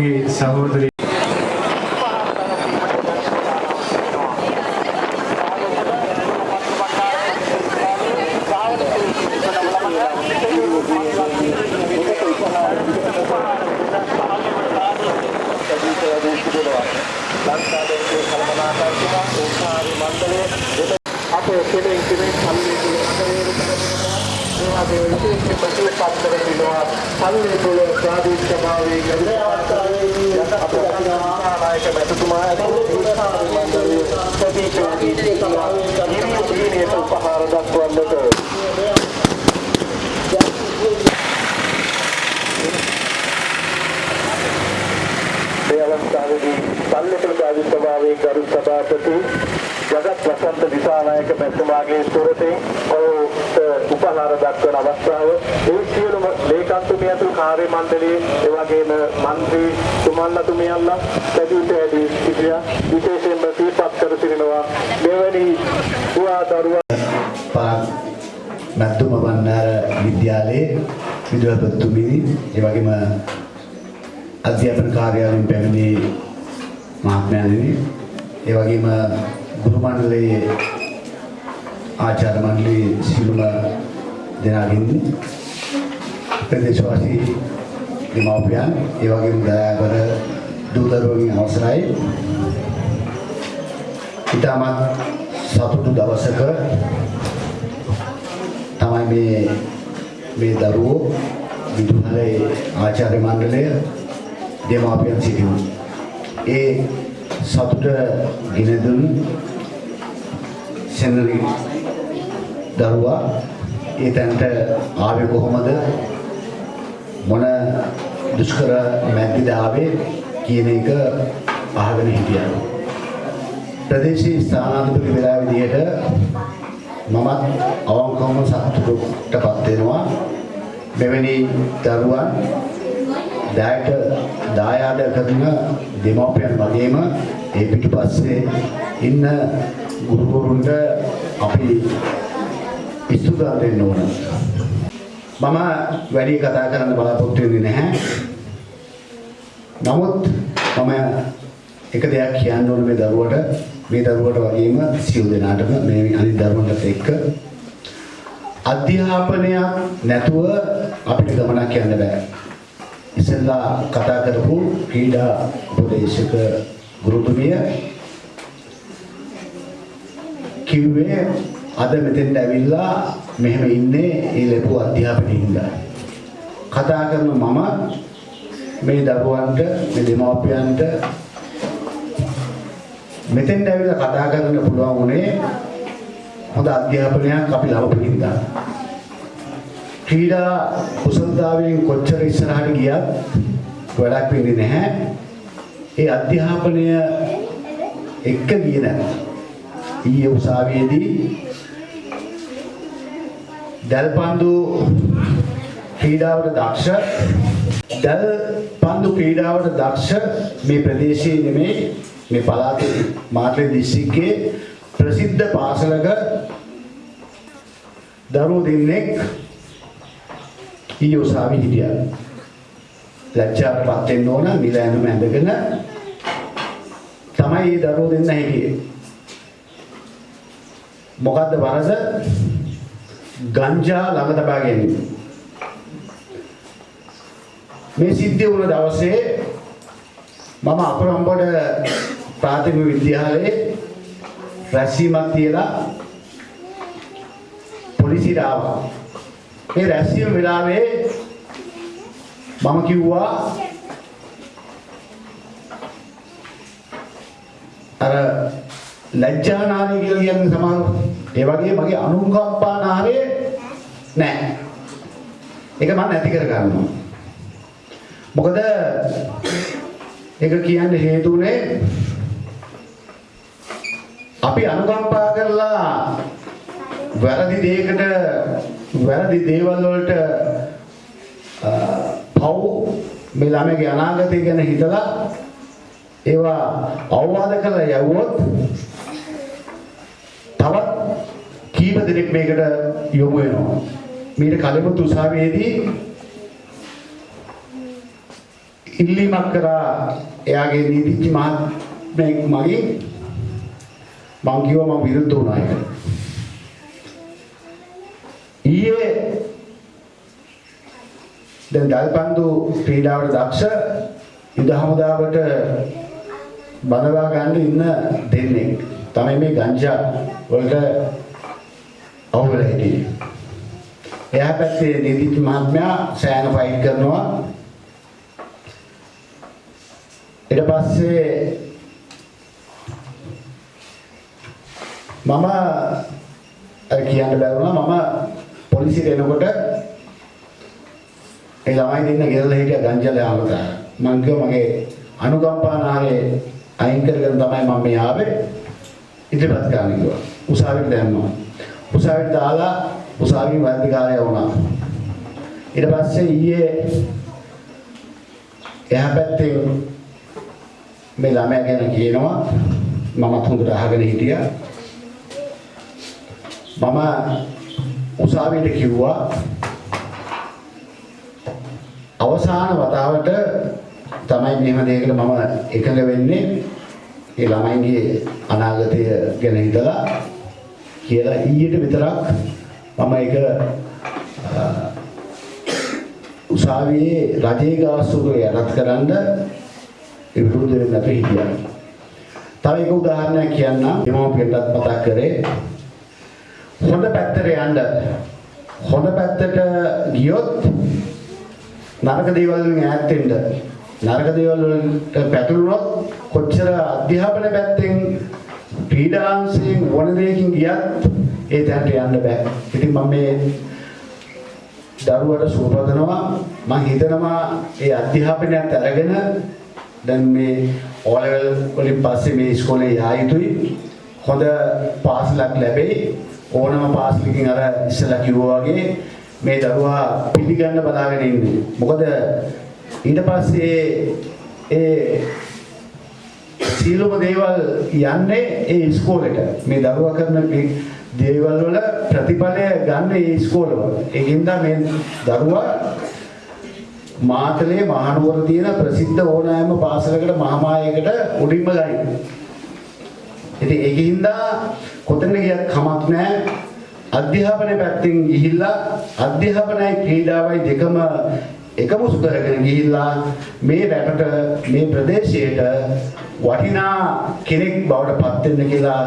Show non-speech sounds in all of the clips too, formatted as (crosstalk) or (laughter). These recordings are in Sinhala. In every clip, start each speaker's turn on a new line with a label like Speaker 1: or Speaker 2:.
Speaker 1: තමන්ගේ සහෝදරය
Speaker 2: අපේ
Speaker 3: ඒ වගේම අධ්‍යාපන කාර්යාලයෙන් පැමිණි මහත්මයාණෙනි ඒ වගේම ගුරු මණ්ඩලයේ ආචාර්ය මණ්ඩලයේ සියලුම දෙනාගෙන් ප්‍රදේශවාසී දෙමව්පියන් ඒ වගේම දයාබර දූ දරුවන්ගේ අවසරයි. ඉතාමත් සතුටු දවසක තමයි මේ මේ දරුවෝ විදුහලේ ආචාර්ය මණ්ඩලය දෙමාපියන් සිටිනවා. ඒ සතුට ගෙන දුන් සෙනරි දරුවා ඒ තැනට ආවේ කොහොමද මොන දුෂ්කර මැද්දේද ආවේ කියන එක අහගෙන හිටියා. ප්‍රදේශීය ස්ථානාධිපති වෙලා විදිහට මමත් අවංකවම සතුටටපත් වෙනවා. මෙවැනි දරුවන් දායක දායාද කරන දෙමව්පියන් වගේම ඒ පිටුපස්සේ ඉන්න ගුරුවරුන්ට අපි ඉස්තුදා දෙන්න ඕන. මම වැඩි කතා කරන්න බලාපොරොත්තු වෙන්නේ නැහැ. නමුත් මම එක දෙයක් කියන්න ඕන මේ දරුවට මේ දරුවට වගේම සියලු දෙනාටම මේ අනිත් දරුවන්ටත් එක්ක අධ්‍යාපනයක් නැතුව අපිට ගමනක් යන්න බෑ. ඉස්සෙල්ලා කතා කරපු ක්‍රීඩා උපදේශක ගුරුතුමිය කිව්වේ අද මෙතෙන්ට ඇවිල්ලා මෙහෙම ඉන්නේ ඒ ලැබුව අධ්‍යාපනයේ ඉඳලා. කතා කරන මම මේ දරුවන්ට මේ දෙමාපියන්ට මෙතෙන්ට ඇවිල්ලා කතා කරන්න පුළුවන් උනේ හොඳ අධ්‍යාපනයක් අපි ලබපු හින්දා. ක්‍රීඩා කුසලතාවයෙන් කොච්චර ඉස්සරහට ගියත් වැඩක් වෙන්නේ නැහැ. ඒ අධ්‍යාපනය එක්ක ගියේ නැහැ. ඊයේ උසාවියේදී දල්පන්දු ක්‍රීඩාවට දක්ෂ දල්පන්දු ක්‍රීඩාවට දක්ෂ මේ ප්‍රදේශයේ නෙමේ මේ පළාතේ මාතලේ දිස්ත්‍රික්කයේ ප්‍රසිද්ධ පාසලක දරුවෝ දෙන්නෙක් ඊයේ උසාවි හිටියා. ලැජ්ජාවටපත් වෙන්න ඕන නිල ඇඳුම ඇඳගෙන තමයි මේ දරුවෝ දෙන්න හිටියේ. මොකද්ද වරද? ගංජා ළඟ තබා ගැනීම. මේ සිද්ධිය වුණ දවසේ මම අපරම්බොඩ ප්‍රාථමික විද්‍යාලයේ රැස්වීමක් තියලා පොලිසියට ආවා. මේ රැස්වීම වෙලාවේ මම කිව්වා අර ලැජ්ජා නාරය කියලා කියන්නේ සමහර ඒ වගේ මගේ අනුකම්පා නාරය නැහැ. ඒක මම නැති කර ගන්නවා. මොකද ඒක කියන්න හේතුනේ අපි අනුකම්පා කරලා වැරදි දෙයකට වැරදි දේවල් වලට අ, පව් මේ ළමයාගේ අනාගතය ගැන හිතලා ඒවා අවවාද කරලා යවුවොත් තවත් කීප දෙනෙක් මේකට යොමු වෙනවා. මීට කලිමුත් උසාවියේදී ඉල්ලීමක් කරා එයාගේ නීතිඥ මහත්මයෙක් මගින් මං කිව්වා මම විරුද්ධ වුණා ඒකට. ඊයේ දැන් දල්පන්දු ක්‍රීඩාවට දක්ෂ යුද හමුදාවට බඳවා ගන්න ඉන්න දෙන්නේ තමයි මේ ගංජා වලට අහුවෙලා හිටියේ. එයා පැත්තේ නීතිඥ මහත්මයා සෑහෙන ෆයිට් කරනවා. ඊට පස්සේ මම අර කියන්න බැරුණා මම පොලිසියට එනකොට ඒ ළමයි දෙන්න ගෙදර හිටිය ගංජල ආවතා මං කිව්වා මගේ අනුකම්පානාරේ අයින් කරගෙන තමයි මම මේ ආවේ. ඉදිරිපත් කරන්න කිව්වා. උසාවියට දැම්මා. උසාවියට දාලා උසාවියේ වෛද්‍යකාරය වුණා. ඊට පස්සේ ඊයේ එහා පැත්තේ මේ ළමයා ගැන කියනවා. මමත් හොඳට අහගෙන හිටියා. මම උසාවියට කිව්වා අවසාන වතාවට තමයි මෙහෙම දෙයකට මම එකඟ වෙන්නේ ඒ ළමයින්ගේ අනාගතය ගැන හිතලා කියලා ඊයට විතරක් මම ඒක අ, උසාවියේ රජයේ ගාස්තුක යටත් කරන්න විරුද්ධ වෙන්න අපි හිටියා. තව එක උදාහරණයක් කියන්නම්. දෙමෝපියන්ටත් මතක් කරේ. හොඳ පැත්තට යන්න. හොඳ පැත්තට ගියොත් නරක දේවල් වලින් ඈත් වෙන්න. නරක දේවල් වලට පැටළුනොත් කොච්චර අධ්‍යාපන පැත්තෙන් ක්‍රීඩාංශයෙන් වන දෙයකින් ගියත් ඒ තැනට යන්න බෑ. ඉතින් මම මේ දරුවට සුවපදනවා මම හිතනවා ඒ අධ්‍යාපනයත් අරගෙන දැන් මේ O level වලින් පස්සේ මේ ඉස්කෝලේ යා යුතුයි. හොඳ පාසලක් ලැබෙයි. ඕනම පාසලකින් අර ඉස්සලා කිව්වා වගේ මේ දරුවා පිළිගන්න බලාගෙන ඉන්නේ. මොකද ඊට පස්සේ ඒ සීලම දේවල් යන්නේ ඒ ඉස්කෝලේට. මේ දරුවා කරන මේ දේවල් වල ප්‍රතිඵලය ගන්න ඒ ඉස්කෝලවල ඒකින්ද මේ දරුවා මාතලේ මහනුවර තියෙන ප්‍රසිද්ධ ඕනෑම පාසලකට මහාමායයකට උඩින්ම ගනින්න. ඉතින් ඒකින්ද කොතන ගියත් කමක් නැහැ. අධ්‍යාපනය පැත්තෙන් ගිහිල්ලා අධ්‍යාපනයයි ක්‍රීඩාවයි දෙකම එකමුසු කරගෙන ගිහිල්ලා මේ රටට මේ ප්‍රදේශයට වටිනා කෙනෙක් බවට පත් වෙන්න කියලා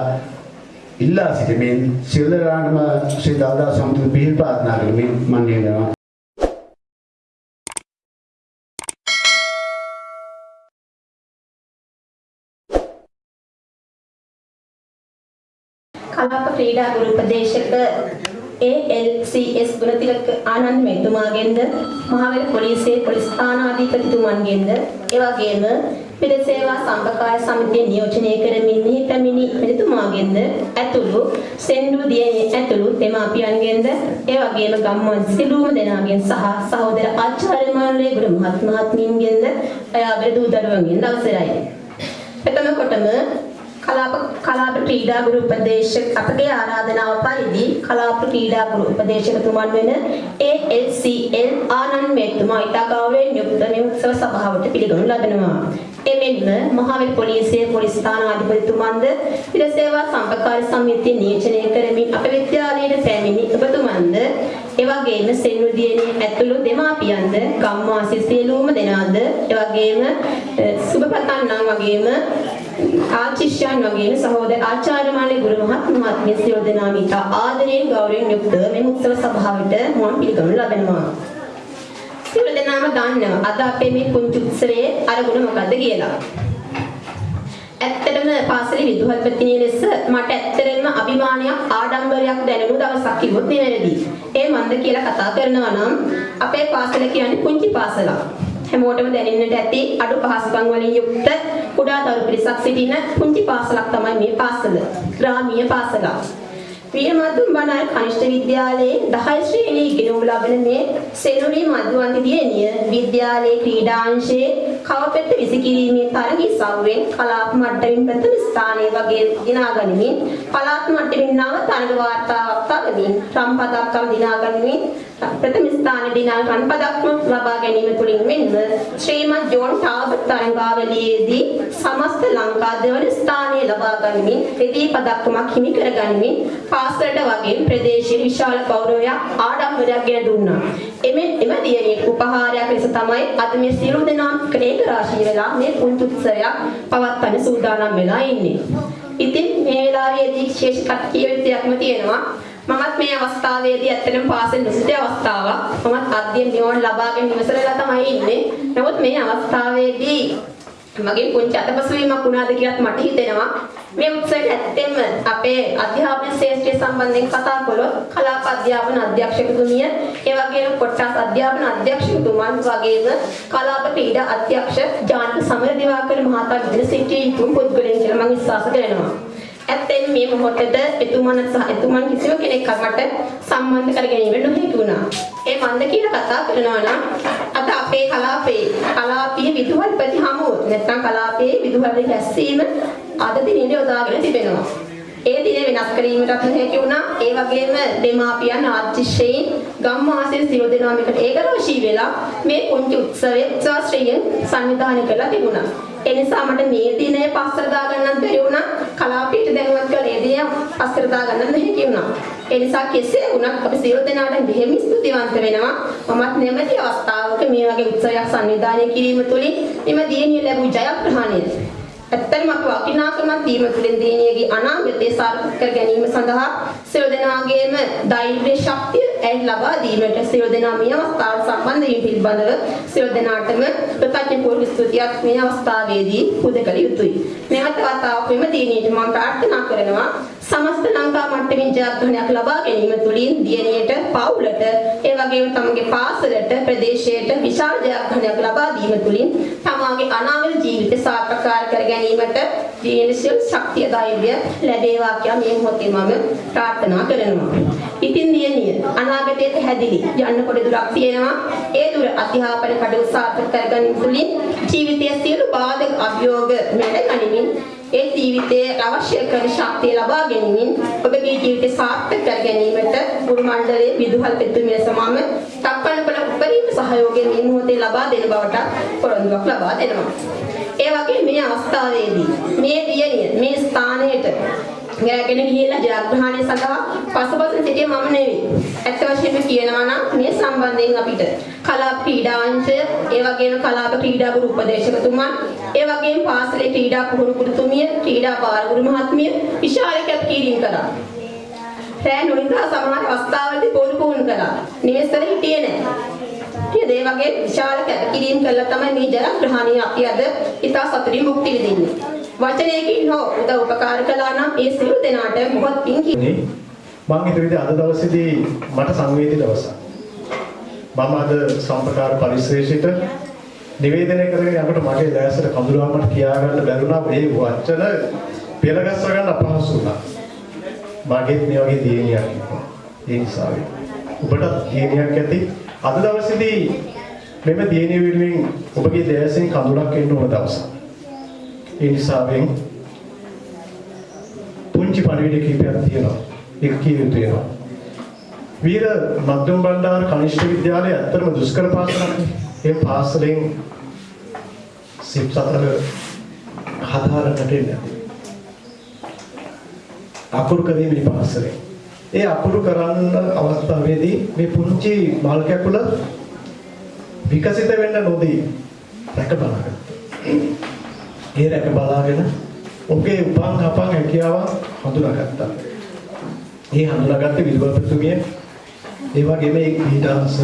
Speaker 3: ඉල්ලා සිටමින් සිල්ලරාණම ශ්‍රී දල්දා සමුද්‍ර පිහිල් ප්‍රාර්ථනා කරමින් මම කියනවා
Speaker 4: කලාප ක්‍රීඩා ගුරු උපදේශක ALCS ගුණතිලක ආනන්ද මෙතුමාගෙන්ද මහවැලි පොලිසියේ පොලිස් ස්ථානාධිපතිතුමන්ගෙන්ද ඒ වගේම පෙර සේවා සම්පකාය සමිතිය නියෝජනය කරමින් මෙහි පැමිණි මෙතුමාගෙන්ද ඇතුළු සෙන්ඩු දියණිය ඇතුළු දෙමාපියන්ගෙන්ද ඒ වගේම ගම්මාන සිළුම දෙනාගෙන් සහ සහෝදර ආචාර්ය මණ්ඩලයේ ගුරු මහත් මහත්මීන්ගෙන්ද අයාගේ දූ දරුවන්ගෙන් අවසරයි. ප්‍රථම කොටම කලාප කලාප ක්‍රීඩා ගුරු උපදේශක අපගේ ආරාධනාව පරිදි කලාප ක්‍රීඩා ගුරු උපදේශකතුමන් වෙන ALCL ආනන්ද මෙතුමා ඉතා ගෞරවයෙන් යුක්ත මේ උත්සව සභාවට පිළිගනු ලබනවා. එමෙන්ම මහවැලි පොලිසියේ පොලිස් ස්ථානාධිපතිතුමන්ද පිර සේවා සම්පකාරී සමිතිය නියෝජනය කරමින් අප විද්‍යාලයට පැමිණි ඔබතුමන්ද එවැගේම සෙන්නුදියනේ ඇතුළු දෙමාපියන්ද ගම්වාසී සියලුම දෙනාද එවැගේම සුබ පතන්නම් වගේම ආචිෂ්‍යයන් වගේම සහෝදර ආචාර්ය මණ්ඩලේ ගුරු මහත් මහත්මිය සියලු දෙනාම ඉතා ආදරයෙන් ගෞරවයෙන් යුක්ත මේ උත්සව සභාවට මුවන් පිළිගනු ලබනවා. සියලු දෙනාම දන්නවා අද අපේ මේ පුංචි උත්සවයේ අරමුණ මොකද්ද කියලා. ඇත්තටම පාසලේ විදුහල්පතිනිය ලෙස මට ඇත්තටම අභිමානයක් ආඩම්බරයක් දැනුණු දවසක් කිව්වොත් නිවැරදි. ඒ මන්ද කියලා කතා කරනවා නම් අපේ පාසල කියන්නේ පුංචි පාසලක්. හැමෝටම දැනෙන්නට ඇති අඩු පහසුකම් වලින් යුක්ත කුඩා දරු පිරිසක් සිටින පුංචි පාසලක් තමයි මේ පාසල. ග්‍රාමීය පාසලක්. වීරමතුන් බණාර කනිෂ්ඨ විද්‍යාලයේ 10 ශ්‍රේණියේ ඉගෙනුම් ලබන මේ සෙනුරි මදුවන්ති දියණිය විද්‍යාලයේ ක්‍රීඩාංශයේ කවපෙත්ත විසිකිරීමේ තරගී සවුරෙන් කලාප මට්ටමින් ප්‍රථම ස්ථානය වගේ දිනා ගනිමින් පළාත් මට්ටමින් නව තරග වාර්තාවක් තවමින් රම් පදක්කම් දිනා ගනිමින් ප්‍රථම ස්ථාන දිනා රන් පදක්ම ලබා ගැනීම තුළින් මෙන්ම ශ්‍රීමත් ජෝන් ටාබට් තරඟාවලියේදී සමස්ත ලංකා දෙවන ස්ථානය ලබා ගනිමින් රෙදි පදක්කමක් හිමි කර ගනිමින් පාසලට වගේ ප්‍රදේශයේ විශාල ගෞරවයක් ආඩම්බරයක් ගෙන දුන්නා. එමෙන් එම දියණිය උපහාරයක් ලෙස තමයි අද මේ සියලු දෙනා ක්‍රේක රාශිය වෙලා මේ පුංචි උත්සවයක් පවත්වන්න සූදානම් වෙලා ඉන්නේ. ඉතින් මේ වෙලාවේදී විශේෂ කටයුත්තක්ම තියෙනවා. මමත් මේ අවස්ථාවේදී ඇත්තටම පාසල් නොසිටි අවස්ථාවක්. මමත් අධ්‍යයන නිවන ලබාගෙන ඉවසරලා තමයි ඉන්නේ. නමුත් මේ අවස්ථාවේදී මගේ පුංචි අතපසුවීමක් වුණාද කියලාත් මට හිතෙනවා. මේ උත්සවයට ඇත්තෙන්ම අපේ අධ්‍යාපන ශාස්ත්‍රය සම්බන්ධයෙන් කතා කළොත් කලාප අධ්‍යාපන අධ්‍යක්ෂකතුමිය, ඒ වගේම කොට්ටාස් අධ්‍යාපන අධ්‍යක්ෂකතුමන් වගේම කලාප ක්‍රීඩා අධ්‍යක්ෂ ජානක සමරදිවාකර මහතා විදිහට සිටිය යුතු පුද්ගලයන් කියලා මම විශ්වාස කරනවා. ඇත්තෙන් මේ මොහොතේද එතුමන් සහ එතුමන් කිසිම කෙනෙක් මට සම්බන්ධ කර ගැනීම නොහැකි වුණා. ඒ මන්ද කියලා කතා කරනවා නම් අද අපේ කලාපේ කලාපීය විදුහල්පති හමුව නැත්නම් කලාපයේ විදුහල් රැස්වීම අද දිනේ යොදාගෙන තිබෙනවා. ඒ දිනේ වෙනස් කිරීමටත් නොහැකි වුණා. ඒ වගේම දෙමාපියන් ආර්ථිකයෙන් ගම්මාසයේ සියලු දෙනාම එකට ඒකරාශී වෙලා මේ පුංචි උත්සවයේ උත්සාහයෙන් සංවිධානය කළා තිබුණා. ඒ නිසා මට මේ දිනේ පස්සට දාගන්නත් බැරි වුණා. කලාපීට දැනුවත් කළ ඒ දිනේ පස්සට දාගන්නත් නැහැ වුණා. ඒ නිසා කෙසේ වුණත් අපි සියලු දෙනාට බෙහෙම ස්තුතිවන්ත වෙනවා. මමත් නැමැති අවස්ථාවක මේ වගේ උත්සවයක් සංවිධානය කිරීම තුළින් එම දියණිය ලැබූ ජයග්‍රහණය ඇත්තටම අපි වටිනාකමක් දීම තුළින් දියණියගේ අනාගතය සාර්ථක කර ගැනීම සඳහා සියලු දෙනාගේම ධෛර්ය ශක්තිය ඇයි ලබා දීමට සියලු දෙනා මේ අවස්ථාවට සම්බන්ධ වීම පිළිබඳව සියලු දෙනාටම කෘතඥ පූර්ව ස්තුතියක් මේ අවස්ථාවේදී පුද කළ යුතුයි. නැවත වතාවක් මෙම දිනේට මම ප්‍රාර්ථනා කරනවා සමස්ත ලංකා මට්ටමින් ජයග්‍රහණයක් ලබා ගැනීම තුළින් දියණියට පවුලට ඒ වගේම තමගේ පාසලට ප්‍රදේශයට විශාල ජයග්‍රහණයක් ලබා දීම තුළින් තමාගේ අනාගත ජීවිතය සාර්ථක කර ගැනීමට ජීවිතය ශක්තිය ධෛර්යය ලැබේවා කියලා මේ මොහොතේ මම ප්‍රාර්ථනා කරනවා. ඉතින් දියණිය අනාගතයට හැදිලි යන්න පොඩි දුරක් තියෙනවා. ඒ දුර අධ්‍යාපන කටයුතු සාර්ථක කර ගැනීම තුළින් ජීවිතයේ සියලු බාධක අභියෝග මැඩ ගනිමින් ඒ ජීවිතයේ අවශ්‍ය කරන ශක්තිය ලබා ගැනීමෙන් ඔබගේ ජීවිතය සාර්ථක කර ගැනීමට ගුරු මණ්ඩලයේ විදුහල් පෙතුමේ සමම තක්කන කළ උපරිම සහයෝගය මේ මොහොතේ ලබා දෙන බවට පොරොන්දුවක් ලබා දෙනවා. ඒ වගේ මේ අවස්ථාවේදී මේ දියණිය මේ ස්ථානයට ගෑගෙන ගිහිල්ලා ජයග්‍රහණය සඳහා පසුපස සිටියේ මම නෙවෙයි. ඇත්ත වශයෙන්ම කියනවා නම් මේ සම්බන්ධයෙන් අපිට කලාප ක්‍රීඩාංශය, ඒ වගේම කලාප ක්‍රීඩා ගුරු උපදේශකතුමන්, ඒ වගේම පාසලේ ක්‍රීඩා පුහුණු ගුරුතුමිය, ක්‍රීඩා පාරගුරු මහත්මිය විශාල කැපකිරීම කළා. රෑ නොනිදා සමහර අවස්ථාවලදී පොල් පුහුණු කළා. නිවෙස්වල හිටියේ නැහැ. නේද? ඒ වගේ විශාල කැපකිරීම කළා තමයි මේ ජයග්‍රහණය අපි අද ඉතා සතුටින් භුක්ති විඳින්නේ. වචනයකින් හෝ උදව් උපකාර කළා නම් ඒ සියලු දෙනාට බොහොත් පිං කි-
Speaker 5: නේ මම හිතුවේ අද දවසේදී මට සංවේදී දවසක්. මම අද සම්පකාර පරිශ්‍රේෂිත නිවේදනය කරගෙන යනකොට මගේ දැසට කඳුරාමට කියාගන්න බැරුණා ඒ වචන පෙළගස්ව ගන්න අපහසු වුණා. මගෙත් මේ වගේ දියණියක් ඉන්නවා. ඒ නිසා ඔබට දියණියක් ඇති අද දවසේදී මෙම දියණිය වෙනුවෙන් ඔබගේ දැසෙන් කඳුරක් එන්න ඕන දවසක්. ඒ නිසාවෙන් පුංචි පණිවිඩ කීපයක් තියෙනවා. ඒක කිය යුතු වෙනවා. වීර මධ්‍යම බණ්ඩාර කනිෂ්ඨ විද්‍යාලය ඇත්තටම දුෂ්කර පාසලක්. ඒ පාසලෙන් සිප් සතර හදාරන්නට එන්නේ. අකුරු කරීමේ පාසලේ. ඒ අකුරු කරන්න අවස්ථාවේදී මේ පුංචි මල් කැකුල විකසිත වෙන්න නොදී රැක බලාගත්තා. ඒ රැක බලාගෙන ඔහුගේ උපන් අපන් හැකියාව හඳුනාගත්තා. ඒ හඳුනාගත්තේ විදුහල්පතිතුමිය ඒ වගේම ඒ ඊටාංශ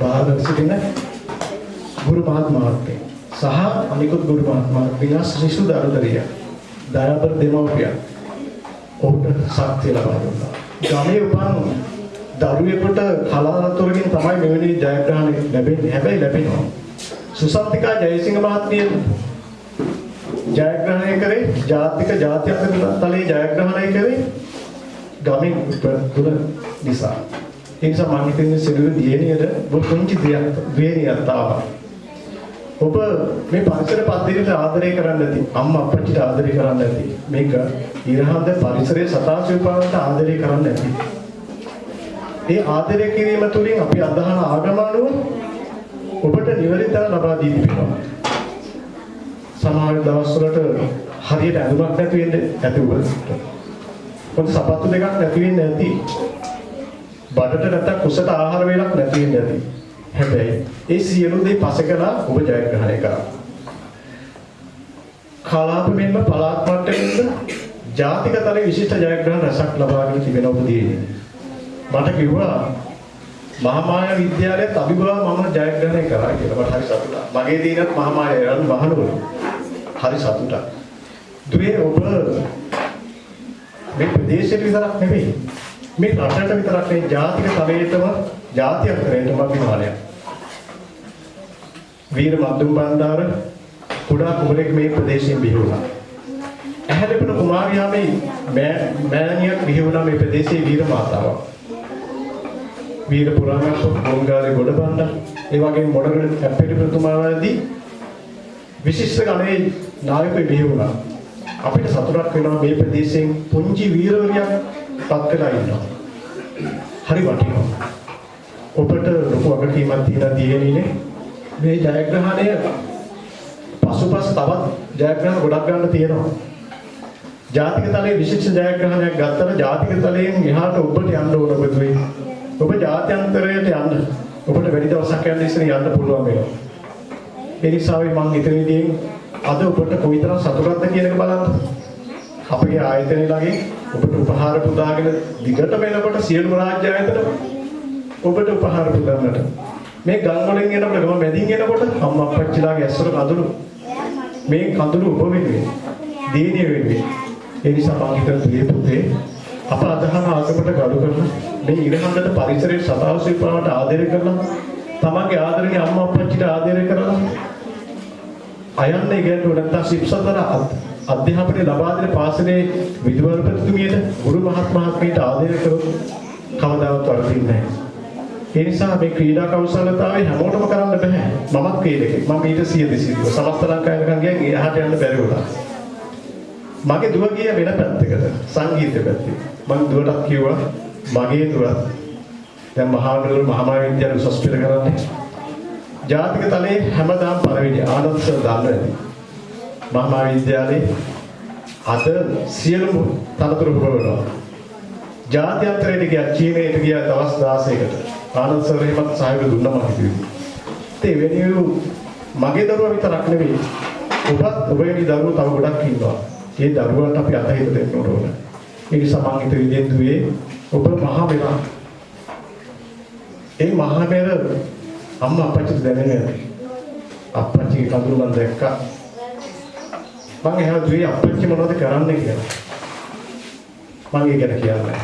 Speaker 5: බාහිර සිටින ගුරු මහත්මාත්මය සහ අනිකුත් ගුරු මහත්මාත්මයා ශ්‍රීසු දරුදරිය දයාබර දෙමව්පියන් ඔහුට ශක්තිය ලබා දුන්නා. ගමේ උපන් දරුවෙකුට කලාතුරකින් තමයි මෙවැනි ජයග්‍රහණ ලැබෙන්නේ. හැබැයි ලැබෙනවා. සුසන්තිකා ජයසිංහ මහත්මිය ජයග්‍රහණය කරේ ජාතික ජාත්‍යන්තර තලයේ ජයග්‍රහණය කරේ ගමෙන් තුල නිසා. ඒ නිසා මම හිතන්නේ සිරුරු දියණියද පුංචි දියක් දියණියක් තාවා. ඔබ මේ පරිසර පද්ධතියට ආදරය කරන්න ඇති. අම්මා අප්පච්චිට ආදරය කරන්න ඇති. මේක ඉරහඳ පරිසරයේ සතාසිවපාවට ආදරය කරන්න ඇති. ඒ ආදරය කිරීම තුළින් අපි අදහන ආගම අනුව ඔබට නිවැරදිව ලබා දී තිබෙනවා. සමහර දවස්වලට හරියට ඇඳුමක් නැති වෙන්න ඇති ඔබට. පොඩි සපත්තු දෙකක් නැති වෙන්න ඇති. බඩට නැත්තම් කුසට ආහාර වේලක් නැති වෙන්න ඇති. හැබැයි ඒ සියලු දේ පසකලා ඔබ ජයග්‍රහණය කරා. කලාප මෙන්ම පළාත් මට්ටමින්ද ජාතික තලයේ විශිෂ්ට ජයග්‍රහණ රසක් ලබාගෙන තිබෙන ඔබ දිනේ. මට කිව්වා මහාමායා විද්‍යාලයේත් අභිභව මම ජයග්‍රහණය කරා කියලා මට හරි සතුටුයි. මගේ දිනත් මහාමායා රන් වහනවලු. හරි සතුටක්. දුවේ ඔබ මේ ප්‍රදේශයට විතරක් නෙමෙයි. මේ රටට විතරක් නෙවෙයි ජාතික තලයේටම ජාත්‍යන්තරයටම අභිමානයක්. වීර මද්දුම් බණ්ඩාර කුඩා කුමරෙක් මේ ප්‍රදේශයෙන් බිහි වුණා. ඇහැලෙපන කුමාරියාමේ මෑණියක් බිහි වුණා මේ ප්‍රදේශයේ වීර මාතාවක්. වීර පුරාණක මොංගාලේ ගොඩබණ්ඩ ඒ වගේම මොඩගල කැප්පෙටි ප්‍රතුමාවදී විශිෂ්ට ගණයේ නායකයෙක් බිහි වුණා. අපිට සතුටක් වෙනවා මේ ප්‍රදේශයෙන් පුංචි වීරවරියක් පත් වෙලා ඉන්නවා. හරි වටිනවා. ඔබට ලොකු වගකීමක් තියෙන දියණියනේ මේ ජයග්‍රහණය පසුපස තවත් ජයග්‍රහණ ගොඩක් ගන්න තියෙනවා. ජාතික තලයේ විශේෂ ජයග්‍රහණයක් ගත්තම ජාතික තලයෙන් එහාට ඔබට යන්න ඕන පුදුවේ. ඔබ ජාත්‍යන්තරයට යන්න. ඔබට වැඩි දවසක් යන්න ඉස්සර යන්න පුළුවන් වෙනවා. ඒ නිසා මම ඉතින් අද ඔබට කොයිතරම් සතුටක්ද කියන එක බලන්න. අපගේ ආයතනය ළඟින් ඔබට උපහාර පුදාගෙන දිගට වෙනකොට සියලුම රාජ්‍ය ආයතන ඔබට උපහාර පුදන්නට. මේ ගම් වලින් එනකොට ගම මැදින් එනකොට අම්මා අප්පච්චිලාගේ ඇස්වල කඳුළු මේ කඳුළු ඔබ වෙනුවෙන් දීනිය වෙනුවෙන් ඒ නිසා මම හිතන දුවේ පුතේ අප අදහන ආගමට ගරු කරන මේ ඉරහඳට පරිසරයේ සතාවසී පාවට ආදරය කරලා තමන්ගේ ආදරණීය අම්මා අප්පච්චිට ආදරය කරලා අයන්නේ ගැටුව නැත්නම් ශික්ෂතර අධ්‍යාපනය ලබා දෙන පාසලේ විදුහල්පතිතුමියට ගුරු මහත්මයාට ආදරය කරොත් කවදාවත් වරදින්නේ නැහැ. ඒ නිසා මේ ක්‍රීඩා කෞශලතාවය හැමෝටම කරන්න බෑ. මමත් ක්‍රීඩකෙක්. මම ඊට 100 200 සමස්ත ලංකාවෙන් ගියා එහාට යන්න බැරි වුණා. මගේ දුව ගිය වෙන පැත්තකට සංගීත පැත්තේ. මම දුවටත් කිව්වා මගේ දුව දැන් මහානගර මහාමාය විද්‍යාලය උසස් පෙළ කරන්නේ. ජාතික තලයේ හැමදාම පළවෙනි ආනන්ද සර් දන්නවා. මහාමාය විද්‍යාලයේ අද සියලුම තනතුරු පුරවනවා. ජාත්‍යන්තරයට ගියා චීනයට ගියා දවස් 16කට. ආනන්ද සර් එහෙමත් සහයෝගය දුන්නා මම හිතුවේ. ඒ වෙනුවෙන් මගේ දරුවා විතරක් නෙවෙයි ඔබත් ඔබගේ දරුවෝ තව ගොඩක් ඉන්නවා. ඒ දරුවන්ට අපි අතහිත දෙන්න ඕන. ඒ නිසා මම හිත විදිහෙන් දුවේ ඔබ මහා වෙලා. ඒ මහා මෙර අම්මා අපච්චි දැනෙන්නේ අපච්චිගේ කඳුළු මම දැක්කා. මම එහෙම දුවේ අපච්චි මොනවද කරන්නේ කියලා. මම ඒ ගැන කියන්නේ.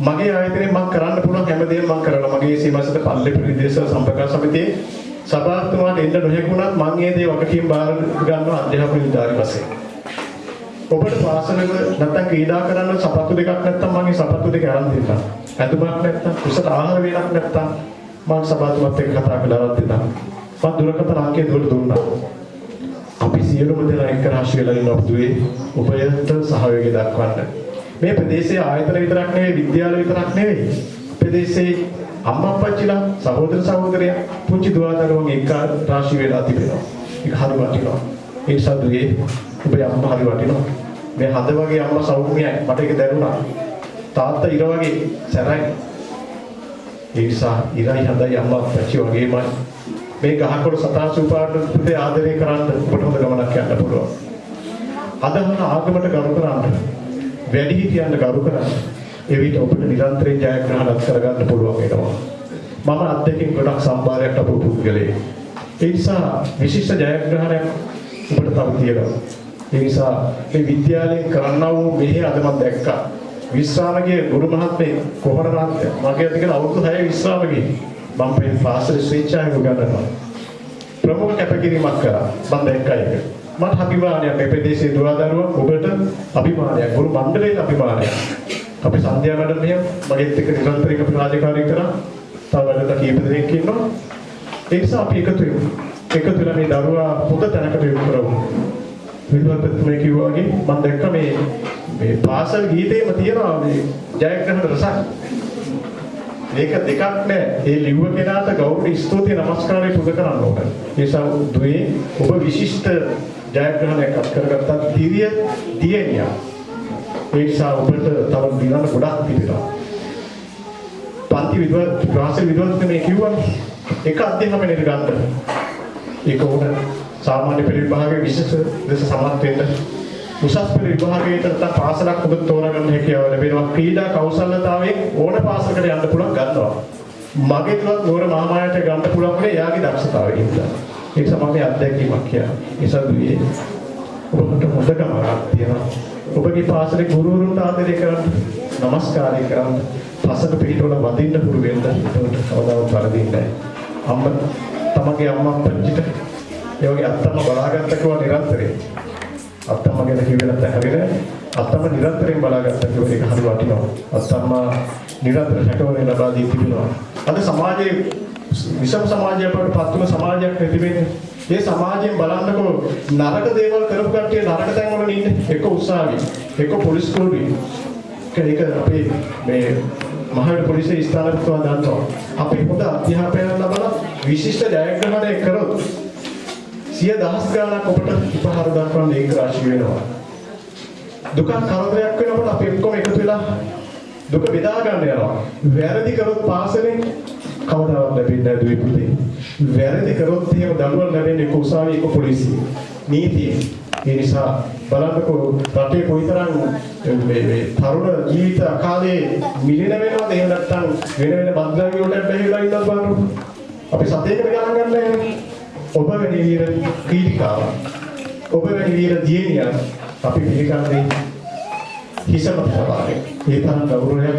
Speaker 5: මගේ ආයතනයෙන් මම කරන්න පුළුවන් හැමදේම මම කරනවා. මගේ සීමාසත පල්ලි ප්‍රදේශ සම්පර්ක සමිතියේ සභාපතිතුමාට එන්න නොහැකුණත් මම මේ දේ වගකීම් බාර ගන්නවා අධ්‍යාපන විද්‍යාලය වශයෙන්. ඔබට පාසලක නැත්තම් ක්‍රීඩා කරන්න සපත්තු දෙකක් නැත්තම් මගේ සපත්තු දෙක අරන් දෙන්නම්. ඇඳුමක් නැත්තම් කුසල ආහාර වේලක් නැත්තම් මම සභාපතිතුමත් එක්ක කතා කරලා අරන් දෙන්නම්. මම දුරකථන අංකය දුවට දුන්නා. අපි සියලුම දෙනා එක්ක රාශි වෙලා ඉන්න ඔබතුවේ ඔබයට සහයෝගය දක්වන්න. මේ ප්‍රදේශයේ ආයතන විතරක් නෙවෙයි විද්‍යාල විතරක් නෙවෙයි. ප්‍රදේශයේ අම්මා අප්පච්චිලා සහෝදර සහෝදරයා පුංචි දුවා දරුවන් එක්ක රාශි වෙලා තිබෙනවා. ඒක හරි වටිනවා. ඒ නිසා දුවේ ඔබේ අම්මා හරි වටිනවා. මේ හද වගේ අම්මා සෞම්‍යයි මට ඒක දැනුණා. තාත්තා ඉර වගේ සැරයි. ඒ නිසා ඉරයි හදයි අම්මා අප්පච්චි වගේමයි. මේ ගහකොළ සතා සූපාට පුතේ ආදරය කරන්න ඔබට හොඳ ගමනක් යන්න පුළුවන්. අදහන ආගමට ගරු කරන්න වැඩි හිටියන්ට ගරු කරන්න එවිට ඔබට නිරන්තරයෙන් ජයග්‍රහණත් කරගන්න පුළුවන් වෙනවා. මම අත්දැකීම් ගොඩක් සම්භාරයක් ලැබපු පුද්ගලයෙක්. ඒ නිසා විශිෂ්ට ජයග්‍රහණයක් ඔබට තව තියෙනවා. ඒ නිසා මේ විද්‍යාලයෙන් කරන්නා වූ මෙහි අද මම දැක්කා. විශ්‍රාමගේ ගුරු මහත්මේ කොහොමද මහත්මයා මගේ අතගෙන අවුරුදු 6 විශ්‍රාමගේ මම මේ පාසලේ ස්වේච්ඡාවෙන් උගන්වනවා. ප්‍රමුඛ කැපකිරීමක් කරා. මම දැක්කා ඒක. මට අභිමානයක් මේ ප්‍රදේශයේ දුරදරුවන් ඔබට අභිමානයක් ගුරු මණ්ඩලයේ අභිමානයක්. අපි සන්ධ්‍යා වැඩ මෙහෙම මගෙත් එක්ක නිරන්තරයෙන් අපි රාජකාරී කරා. තව වැඩට කීප දෙනෙක් ඉන්නවා. ඒ නිසා අපි එකතු වෙමු. එකතු වෙලා මේ දරුවා හොඳ තැනකට යොමු කරමු. විද්වත්තුමේ කිව්වා වගේ මම දැක්ක මේ මේ පාසල් ගීතේම තියෙනවා මේ ජයග්‍රහණ රසක්. මේක දෙකක් නෑ. ඒ ලිව්ව කෙනාට ගෞරව ස්තුතිය නමස්කාරය පුද කරන්න ඕන. ඒ නිසා දුවේ ඔබ විශිෂ්ට ජයග්‍රහණයක් අත් කරගත්තා දිව්‍ය දියණියා. ඒ නිසා ඔබට තව දිනන ගොඩක් තිබෙනවා. පන්ති විද්වත් ක්ලාස් විද්වත් මේ කිව්වා එක අධ්‍යාපනයට ගන්න. ඒක උන සාමාන්‍ය පෙළ විභාගයේ විශේෂ ලෙස සමත් වෙන්න උසස් පෙළ විභාගයට නැත්නම් පාසලක් ඔබ තෝරාගන්න හැකියාව ලැබෙනවා. ක්‍රීඩා කෞශල්‍යතාවයෙන් ඕන පාසලකට යන්න පුළුවන් ගන්නවා. මගේ තුලත් නෝර මාමායට ගන්න පුළුවන් වුණේ එයාගේ දක්ෂතාවය හින්දා. ඒක තමයි අත්දැකීමක් කියන්නේ. ඒසදුවේ ඔබට හොඳ ගමනක් තියෙනවා. ඔබගේ පාසලේ ගුරුවරුන්ට ආදරය කරන්න, নমස්කාරය කරන්න, පසක පිටවල වදින්න පුරු වෙන්න ඒකට කවදාවත් වරදින්නේ නැහැ. අම්ම තමගේ අම්මා අප්පච්චිට ඒ වගේ අත්තම බලාගත්ත කිව්වා නිරන්තරයෙන්. අත්තම ගැන කිව්වේ නැත්නම් හරියට අත්තම නිරන්තරයෙන් බලාගත්ත කිව්වා ඒක හරි වටිනවා. අත්තම නිරන්තර රැකවරණය ලබා දී තිබෙනවා. අද සමාජයේ විෂම සමාජයකට පත් වුණ සමාජයක් නැති වෙන්නේ. ඒ සමාජයෙන් බලන්නකො නරක දේවල් කරපු කට්ටිය නරක තැන් වල ඉන්නේ. එක උසාවි, එක පොලිස් කුළුයි. ඒක අපේ මේ මහාවිද්‍යාල පොලිසිය ස්ථානාන්තව දන්නවා. අපි හොඳ අධ්‍යාපනයක් ලබලා විශිෂ්ට ජයග්‍රහණයක් කරොත් සිය දහස් ගාණක් ඔබට උපහාර දක්වන්න ඒක රාශිය වෙනවා. දුකක් කරදරයක් වෙනකොට අපි ඔක්කොම එකතු වෙලා දුක බෙදා ගන්න යනවා. වැරදි කරොත් පාසලෙන් කවදාවත් ලැබෙන්නේ නැහැ දුවේ පුතේ. වැරදි කරොත් එහෙම දඬුවම් ලැබෙන්නේ එක්ක උසාවිය එක්ක පොලිසිය. නීතිය. ඒ නිසා බලන්නකෝ රටේ කොයිතරම් මේ මේ තරුණ ජීවිත කාලේ මිලෙන වෙනවද එහෙම නැත්නම් වෙන වෙන බද්දාවි වලට බැහැලා ඉන්නවද බලන්න. අපි සතේකට ගණන් ගන්න නැහැ. ඔබ වැනි වීර ක්‍රීඩිකාව. ඔබ වැනි වීර දියණියක් අපි පිළිගන්නේ හිසම තබාගෙන. ඒ තරම් ගෞරවයක්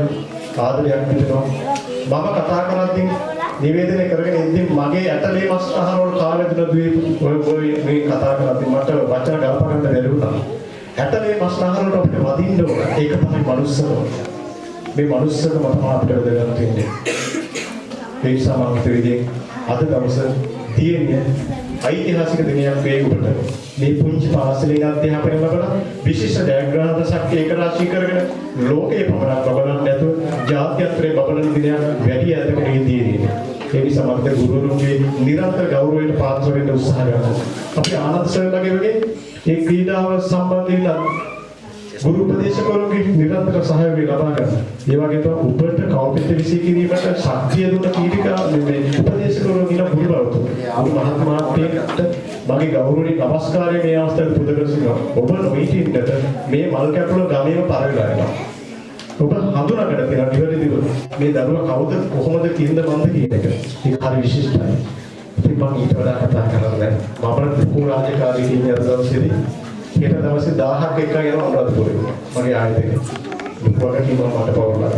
Speaker 5: ආදරයක් විතරනවා. මම කතා කරද්දී නිවේදනය කරගෙන ඉඳින් මගේ ඇටලේ මස් ආහාර වල කාලෙ දුන දුවේ ඔය ඔය මේ කතා කරද්දී මට වචන ගලප ගන්න බැරි වුණා. ඇටලේ මස් ආහාර වලට අපිට වදින්න ඕන. ඒක තමයි මනුස්සකම. මේ මනුස්සකම තමයි අපිට වැදගත් වෙන්නේ. ඒ නිසා මම හිතුවේ අද දවසේ තියෙන්නේ ඓතිහාසික දිනයක් වේ ඔබට. මේ පුංචි පාසලේ අධ්‍යාපනය ලබන විශිෂ්ට ජයග්‍රහණ දශක් ඒක රාශී කරගෙන ලෝකේ පමණක් බබලන්නේ නැතුව ජාත්‍යන්තරේ බබලන දිනයක් වැඩි ඇතකට තියෙන්නේ. ඒ නිසා මම ගුරුවරුන්ගේ නිරන්තර ගෞරවයට පාත්‍ර වෙන්න උත්සාහ කරනවා. අපි ආනන්ද සර්ලගේ වගේ මේ ක්‍රීඩාව සම්බන්ධයෙන් ගුරු උපදේශකවරුන්ගේ නිරන්තර සහයෝගය ලබා ගන්න. ඒ වගේම උපට කවපිට විසී කිරීමට ශක්තිය දුන්න කීටිකා මේ උපදේශකවරුන් ඉන්න ගුරුවරුන්. අනු මහත්මයාට මගේ ගෞරවණීය නමස්කාරය මේ අවස්ථාවේ පුද කරසිනවා. ඔබ නොහිටින්නට මේ මල් කැපුල ගමේම පරවිලා යනවා. ඔබ හඳුනාගන්න තියෙන නිවැරදිව මේ දරුවා කවුද කොහොමද කින්ද මන්ද කියන එක. ඒක හරි විශිෂ්ටයි. ඉතින් මම ඊට වඩා කතා කරන්නේ නැහැ. මම දුකු රාජකාරී කියන දවසේදී හෙට දවසේ 1000ක් එක්ක යනවා අනුරාධපුරේ. මගේ ආයතනයේ. දුක්වකට කිව්වා මට පවරලා.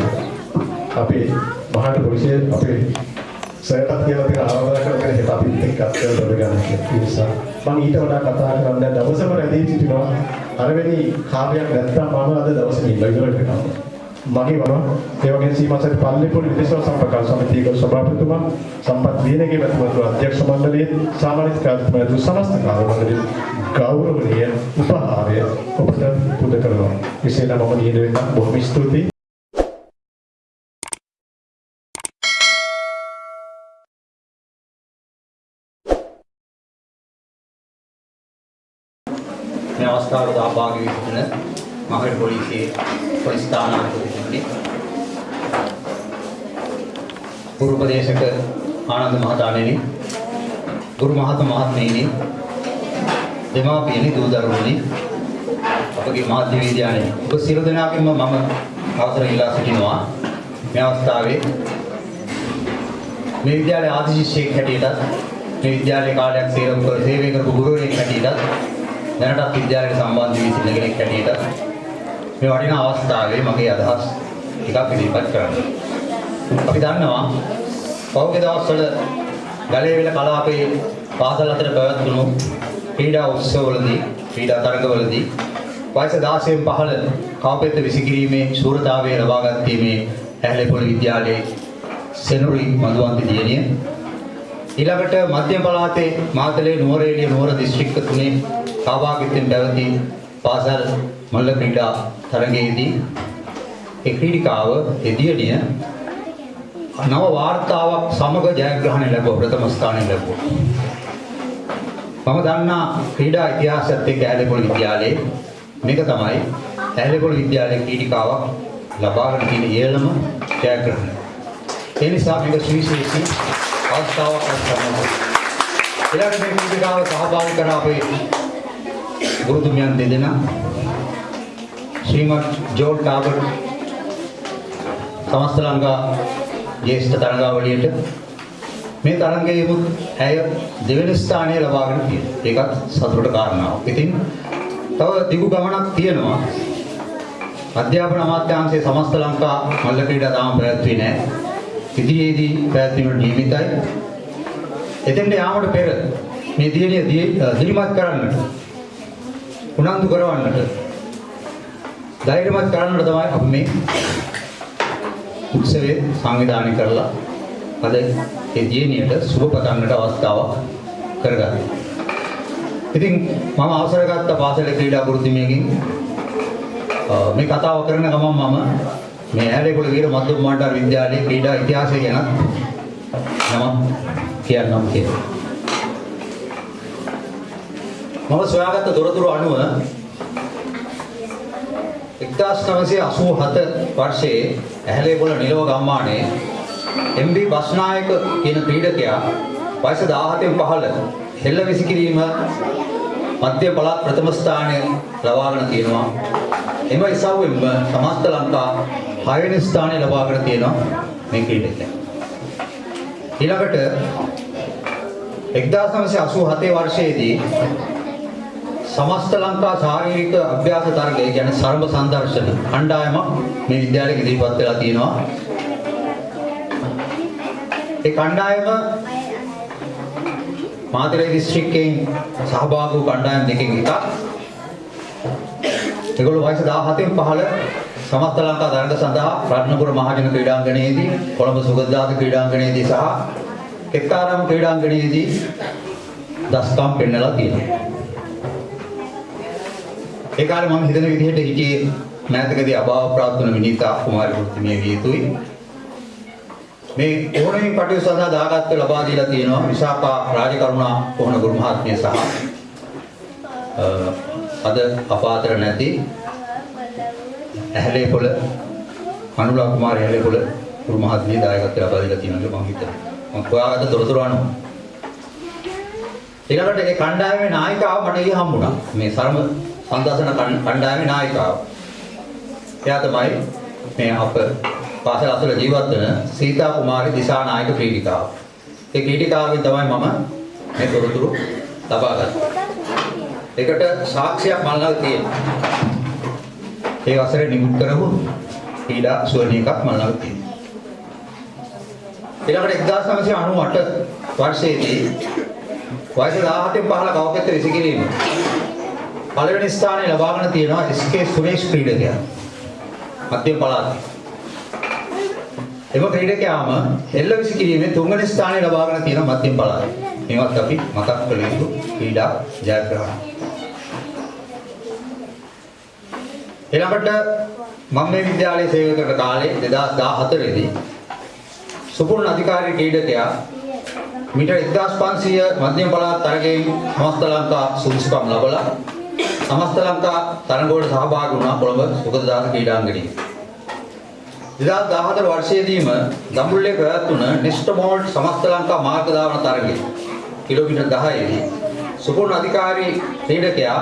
Speaker 5: අපේ මහාට පොලිසිය අපේ සරටත් කියලා තියෙන ආරාධනා කරගෙන හෙට අපි එක්ක අත්දැක දොර ගන්න කියලා. ඒ නිසා මම ඊට වඩා කතා කරන්නේ දවසම රැඳී සිටිනවා. අරවෙනි කාර්යයක් නැත්තම් මම අද දවසේ ඉන්න ඉවරට කරනවා. මගේ වම ඒ වගේ සීමාසත් පල්ලේපොළ විදේශ සම්පර්ක සමිතියක සභාපතිතුමා සම්පත් දිනගේ මැතිවරණ අධ්‍යක්ෂ මණ්ඩලයේ සාමාන්‍ය කාර්යතුමා දු සමස්ත කාර්ය මණ්ඩලයේ විශේෂයෙන්ම මම නියද වෙන්න බොහොම ස්තුතියි.
Speaker 6: මේ අවස්ථාවට සහභාගී වී සිටින මහවැලි පොලිසියේ පොලිස් ස්ථානාධිපතිතුමනි ගුරු උපදේශක ආනන්ද මහතාණෙනි ගුරු මහත මහත්මයෙනි දෙමාපියනි දූ දරුවනි අපගේ මාධ්‍ය වේදිකාණෙනි ඔබ සියලු දෙනාගෙන්ම මම අවසර ඉල්ලා සිටිනවා මේ අවස්ථාවේ මේ විද්‍යාලයේ ආදි ශිෂ්‍යයෙක් හැටියටත් මේ විද්‍යාලයේ කාලයක් සේවය කර සේවය කරපු ගුරුවරයෙක් හැටියටත් දැනටත් විද්‍යාලයට සම්බන්ධ වී සිටින කෙනෙක් හැටියට මේ වටිනා අවස්ථාවේ මගේ අදහස් ටිකක් ඉදිරිපත් කරන්න. අපි දන්නවා පහුගිය දවස්වල ගලේවිල කලාපයේ පාසල් අතර පැවැත්වුණු ක්‍රීඩා උත්සවවලදී ක්‍රීඩා තරගවලදී වයස 16න් පහළ කවපෙත්ත විසිකිරීමේ ශූරතාවය ලබාගත්තේ මේ ඇහැලේපොළ විද්‍යාලයේ සෙනුරි මధుවන්ති දියණිය ඊළඟට මධ්‍යම පළාතේ මාතලේ නුවරඑළිය නුවර දිස්ත්‍රික්ක තුනේ සහභාගීත්වයෙන් පැවති පාසල් මල්ල ක්‍රීඩා තරගයේදී ඒ ක්‍රීඩිකාව එදියණිය නව වාර්තාවක් සමග ජයග්‍රහණය ලැබුවා ප්‍රථම ස්ථානය ලැබුවා. මම දන්නා ක්‍රීඩා ඉතිහාසයත් එක්ක ඇහැලේපොළ විද්‍යාලයේ මේක තමයි ඇහැලේපොළ විද්‍යාලයේ ක්‍රීඩිකාවක් ලබාගෙන තියෙන ඉහළම ජයග්‍රහණය. ඒ නිසා මේක සුවිශේෂී අවස්ථාවක් තමයි. ඊළඟ මේ ක්‍රීඩිකාව සහභාගී කර අපේ ගුරුතුමියන් දෙදෙනා ශ්‍රීමත් ජෝල් ටාබර් සමස්ත ලංකා ජ්‍යෙෂ්ඨ තරගාවලියට මේ තරගයේම ඇය දෙවෙනි ස්ථානය ලබාගෙන තියෙනවා. ඒකත් සතුටට කාරණාවක්. ඉතින් තව දිගු ගමනක් තියෙනවා. අධ්‍යාපන අමාත්‍යාංශයේ සමස්ත ලංකා මල්ල ක්‍රීඩා තාම පැවැත්වුවේ නැහැ. ඉදිරියේදී පැවැත්වීමට නියමිතයි. එතෙන්ට යාමට පෙර මේ දියණිය දිරිමත් කරන්නට උනන්දු කරවන්නට ධෛර්යමත් කරන්නට තමයි අපි මේ උත්සවයේ සංවිධානය කරලා අද ඒ දියණියට සුබ පතන්නට අවස්ථාවක් කරගත්තා. ඉතින් මම අවසර ගත්ත පාසලේ ක්‍රීඩා ගුරුතුමියකින් මේ කතාව කරන ගමන් මම මේ ඇලේපොළ වීර මධ්‍යම මාණ්ඩාර විද්‍යාලයේ ක්‍රීඩා ඉතිහාසය ගැන නම කියන්නම් කියලා. මම සොයාගත්ත තොරතුරු අනුව 1987 වර්ෂයේ ඇහැලේපොළ නිලව ගම්මානයේ MB බස්නායක කියන ක්‍රීඩකයා වයස 17න් පහළ හෙළ විසිකිරීම මධ්‍ය පළාත් ප්‍රථම ස්ථානය ලබාගෙන තියෙනවා. එම ඉසව්වෙන්ම සමස්ත ලංකා 6 වෙනි ස්ථානය ලබාගෙන තියෙනවා මේ ක්‍රීඩකයා. ඊළඟට 1987 වර්ෂයේදී සමස්ත ලංකා ශාරීරික අභ්‍යාස තරගය කියන්නේ සර්ව සංදර්ශන කණ්ඩායමක් මේ විද්‍යාලයේ ඉදිරිපත් වෙලා තියෙනවා. ඒ කණ්ඩායම මාතලේ දිස්ත්‍රික්කයෙන් සහභාගී වූ කණ්ඩායම් දෙකකින් එකක්. ඒගොල්ලෝ වයස 17න් පහළ සමස්ත ලංකා තරග සඳහා රත්නපුර මහජන ක්‍රීඩාංගණයේදී කොළඹ සුගතදාස ක්‍රීඩාංගණයේදී සහ කෙත්තාරාම ක්‍රීඩාංගණයේදී දස්කම් පෙන්නලා තියෙනවා. ඒ කාලේ මම හිතන විදිහට හිටියේ මෑතකදී අභාව ප්‍රාප්ත වුණ විනීතා කුමාරි වෘත්තිමය විය යුතුයි. මේ ඕනෙම කටයුතු සඳහා දායකත්ව ලබා දීලා තියෙනවා විශාඛා රාජකරුණා කොහොන ගුරු මහත්මිය සහ අ, අද අපාතර නැති ඇහැලේපොළ අනුලා කුමාරි ඇහැලේපොළ ගුරු මහත්මිය දායකත්ව ලබා දීලා තියෙනවා කියලා මම හිතනවා. මම හොයාගත්ත තොරතුරු අනුව ඊළඟට ඒ කණ්ඩායමේ නායිකාව මට ඊ හම්බුණා. මේ සරම සංදර්ශන කණ්ඩ- කණ්ඩායමේ නායිකාව. එයා තමයි මේ අප පාසල අසල ජීවත් වෙන සීතා කුමාරි දිසානායක ක්‍රීඩිකාව. ඒ ක්‍රීඩිකාවෙන් තමයි මම මේ තොරතුරු ලබා ගත්තේ. ඒකට සාක්ෂියක් මල් ළඟ තියෙනවා. ඒ වසරේ නිකුත් කරපු ක්‍රීඩා සුවර්ණිකක් මල් ළඟ තියෙනවා. ඊළඟට 1998 වර්ෂයේදී වයස 17න් පහළ කවකෙත් විසිකිරීම පළවෙනි ස්ථානය ලබාගෙන තියෙනවා එස්.කේ. සුරේෂ් ක්‍රීඩකයා. මධ්‍යම පළාතේ. එම ක්‍රීඩකයාම එල්ල විසිකිරීමේ තුන්වෙනි ස්ථානය ලබාගෙන තියෙනවා මධ්‍යම පළාතේ. මේවත් අපි මතක් කළ යුතු ක්‍රීඩා ජයග්‍රහණ. ඊළඟට මම මේ විද්‍යාලයේ සේවය කරන කාලේ 2014 දී සුපුරුණ අධිකාරී ක්‍රීඩකයා මීටර් 1500 මධ්‍යම පළාත් තරගයෙන් සමස්ත ලංකා සුදුසුකම් ලබලා සමස්ත ලංකා තරගවලට සහභාගී වුණා කොළඹ සුගතදාස ක්‍රීඩාංගණයේ. 2014 වර්ෂයේදීම දඹුල්ලේ පැවැත්වුණ නිස්ටමෝල්ට් සමස්ත ලංකා මාර්ග ධාවන තරගයේ කිලෝමීටර් 10 දී සුපුරුණ අධිකාරී ක්‍රීඩකයා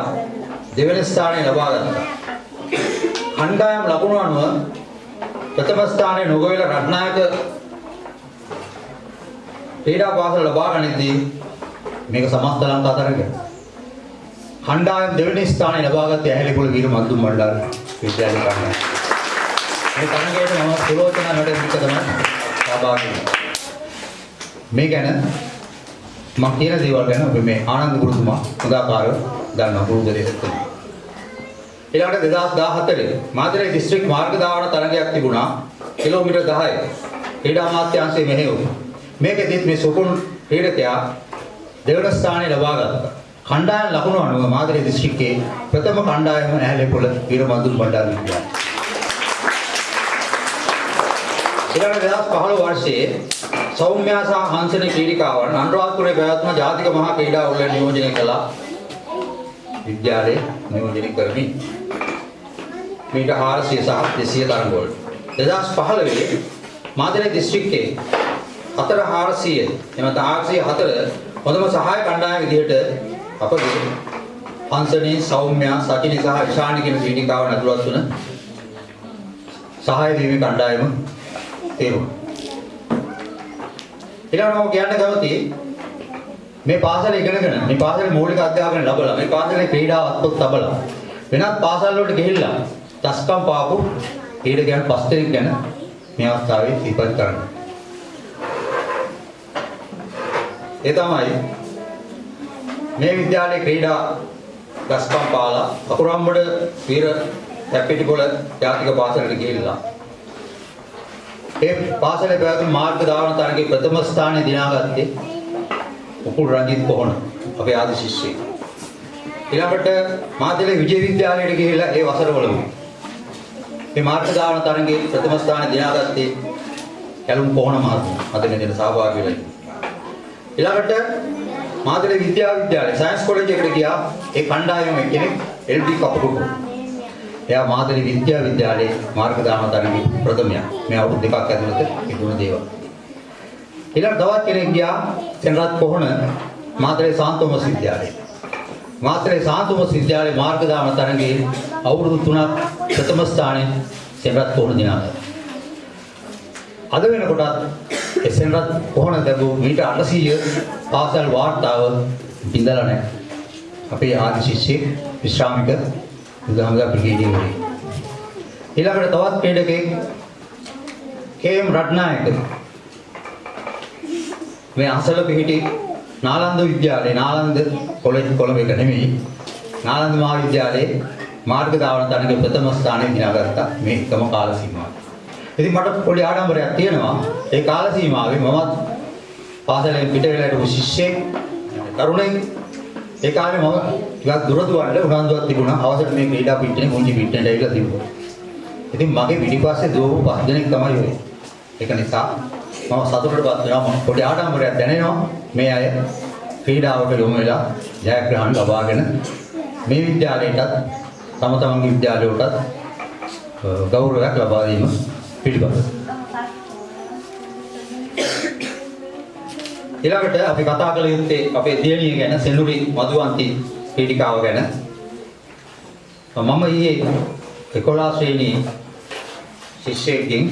Speaker 6: දෙවන ස්ථානය ලබා ගත්තා. කණ්ඩායම් ලකුණු අනුව ප්‍රථම ස්ථානයේ නොගොවිල රත්නායක ක්‍රීඩා පාසල ලබා ගනිද්දී මේක සමස්ත ලංකා තරගය. කණ්ඩායම් දෙවෙනි ස්ථානය ලබාගත්තේ ඇහැලේපොළ වීර මද්දුම් මණ්ඩල විද්‍යාලය කණ්ඩායම. මේ තරගයට මම සුලෝචන නඩමික තමයි සහභාගී වුණේ. මේ ගැන මම කියන දේවල් ගැන අපි මේ ආනන්ද ගුරුතුමා හොඳාකාරව ගන්න පුරුදු දෙයක් ඊළඟට 2014 මාතලේ දිස්ත්‍රික් මාර්ග ධාවන තරගයක් තිබුණා. කිලෝමීටර් 10 ක්‍රීඩා අමාත්‍යාංශයේ මෙහෙයුම්. මේකෙදිත් මේ සුකුන් ක්‍රීඩකයා දෙවන ස්ථානය ලබා ගත්තා. කණ්ඩායම් ලකුණු අනුව මාතලේ දිස්ත්‍රික්කයේ ප්‍රථම කණ්ඩායම ඇහැලේපොළ වීරමන්දුන් බණ්ඩාර විද්‍යාලය. ඊළඟ 2015 වර්ෂයේ සෞම්‍යා සහ හංසන ක්‍රීඩිකාවන් අනුරාධපුරයේ පැවැත්ම ජාතික මහා ක්‍රීඩා උළෙල නියෝජනය කළා. විද්‍යාලයේ නියෝජනය කරමින් මීට 400 සහ 200 තරඟ වලට. 2015 මාතලේ දිස්ත්‍රික්කයේ 4400 එම 404 හොඳම සහාය කණ්ඩායම විදිහට අපගේ හංසනේ සෞම්‍යා සචිනි සහ ඉෂානි කියන ක්‍රීඩිකාවන් ඇතුළත් වන සහාය දීමේ කණ්ඩායම තේරුණා. ඊළඟට මම කියන්න කැමතියි මේ පාසල ඉගෙනගෙන මේ පාසලේ මූලික අධ්‍යාපනය ලැබලා මේ පාසලේ ක්‍රීඩා අත්පොත් ලැබලා වෙනත් පාසල් වලට ගිහිල්ලා දස්කම් පාපු ක්‍රීඩකයන් පස් දෙනෙක් ගැන මේ අවස්ථාවේ සිහිපත් කරන්න. ඒ තමයි මේ විද්‍යාලයේ ක්‍රීඩා දස්කම් පාලා අකුරම්බඩ වීර හැප්පිටිපොළ ජාතික පාසලට ගිහිල්ලා ඒ පාසලේ පැවැත්ම මාර්ග ධාවන තරගයේ ප්‍රථම ස්ථානය දිනාගත්තේ උපුල් රංජිත් කොහොන අපේ ආදි ශිෂ්‍යයෙක්. ඊළඟට මාතලේ විජය විද්‍යාලයට ගිහිල්ලා ඒ වසරවලම මේ මාර්ග ධාවන තරගයේ ප්‍රථම ස්ථානය දිනාගත්තේ කැලුම් කොහොන මහත්මයා. අද මේ දින සහභාගී වෙලා ඉන්නේ. ඊළඟට මාතලේ විද්‍යාවිද්‍යාලය සයන්ස් කොලෙජ් එකට ගියා. ඒ කණ්ඩායමේ කෙනෙක් එල්.ඩී. කපුටු. එයා මාතලේ විද්‍යාවිද්‍යාලයේ මාර්ග දාන තරගේ ප්‍රථමයා. මේ අවුරුදු දෙකක් ඇතුළත ඉදුණ දේවල්. ඊළඟ තවත් කෙනෙක් ගියා සෙනරත් කොහොන මාතලේ සාන්තෝමස් විද්‍යාලයේ. මාතලේ සාන්තෝමස් විද්‍යාලයේ මාර්ග දාන තරගේ අවුරුදු 3ක් ප්‍රථම ස්ථානයේ සෙනරත් කොහොන දිනාගත්තා. අද වෙනකොටත් එසෙන්රත් කොහොන දැබූ මීට 800 පාසල් වාර්තාව බිඳලා නැහැ. අපේ ආදි ශිෂ්‍යෙක් විශ්‍රාමික බුදුහාමුදුරුවෝ බ්‍රිගේඩියර් ඊළඟට තවත් ක්‍රීඩකෙක් කේ.එම්. රත්නායක. මේ අසල පිහිටි නාලන්ද විද්‍යාලයේ නාලන්ද කොලෙජ් කොළඹ එක නෙමෙයි. නාලන්ද මහාවිද්‍යාලයේ මාර්ග ධාවන තරගයේ ප්‍රථම ස්ථානය දිනාගත්තා. මේ එකම කාල සීමාවේ. ඉතින් මට පොඩි ආඩම්බරයක් තියෙනවා. ඒ කාල සීමාවේ මමත් පාසලෙන් පිට වෙලා හිටපු ශිෂ්‍යෙක් තරුණෙක් ඒ කාලේ මම ටිකක් දුර දුවන්න උනන්දුවක් තිබුණා අවසර මේ ක්‍රීඩා පිටිනේ මුංජි පිටිනට ඇවිල්ලා තිබුණා. ඉතින් මගේ පිටිපස්සේ දුවපු පස් දෙනෙක් තමයි ඔය. ඒක නිසා මම සතුටටපත් වෙනවා මම පොඩි ආඩම්බරයක් දැනෙනවා මේ අය ක්‍රීඩාවට යොමු වෙලා ජයග්‍රහණ ලබාගෙන මේ විද්‍යාලයටත් තම තමන්ගේ විද්‍යාලයටත් ගෞරවයක් ලබා දීම පිළිබඳව. ඊළඟට අපි කතා කළ යුත්තේ අපේ දියණිය ගැන සෙනුරි මధుවන්ති පීඩිකාව ගැන. මම ඊයේ 11 ශ්‍රේණී ශිෂ්‍යයෙක්ගෙන්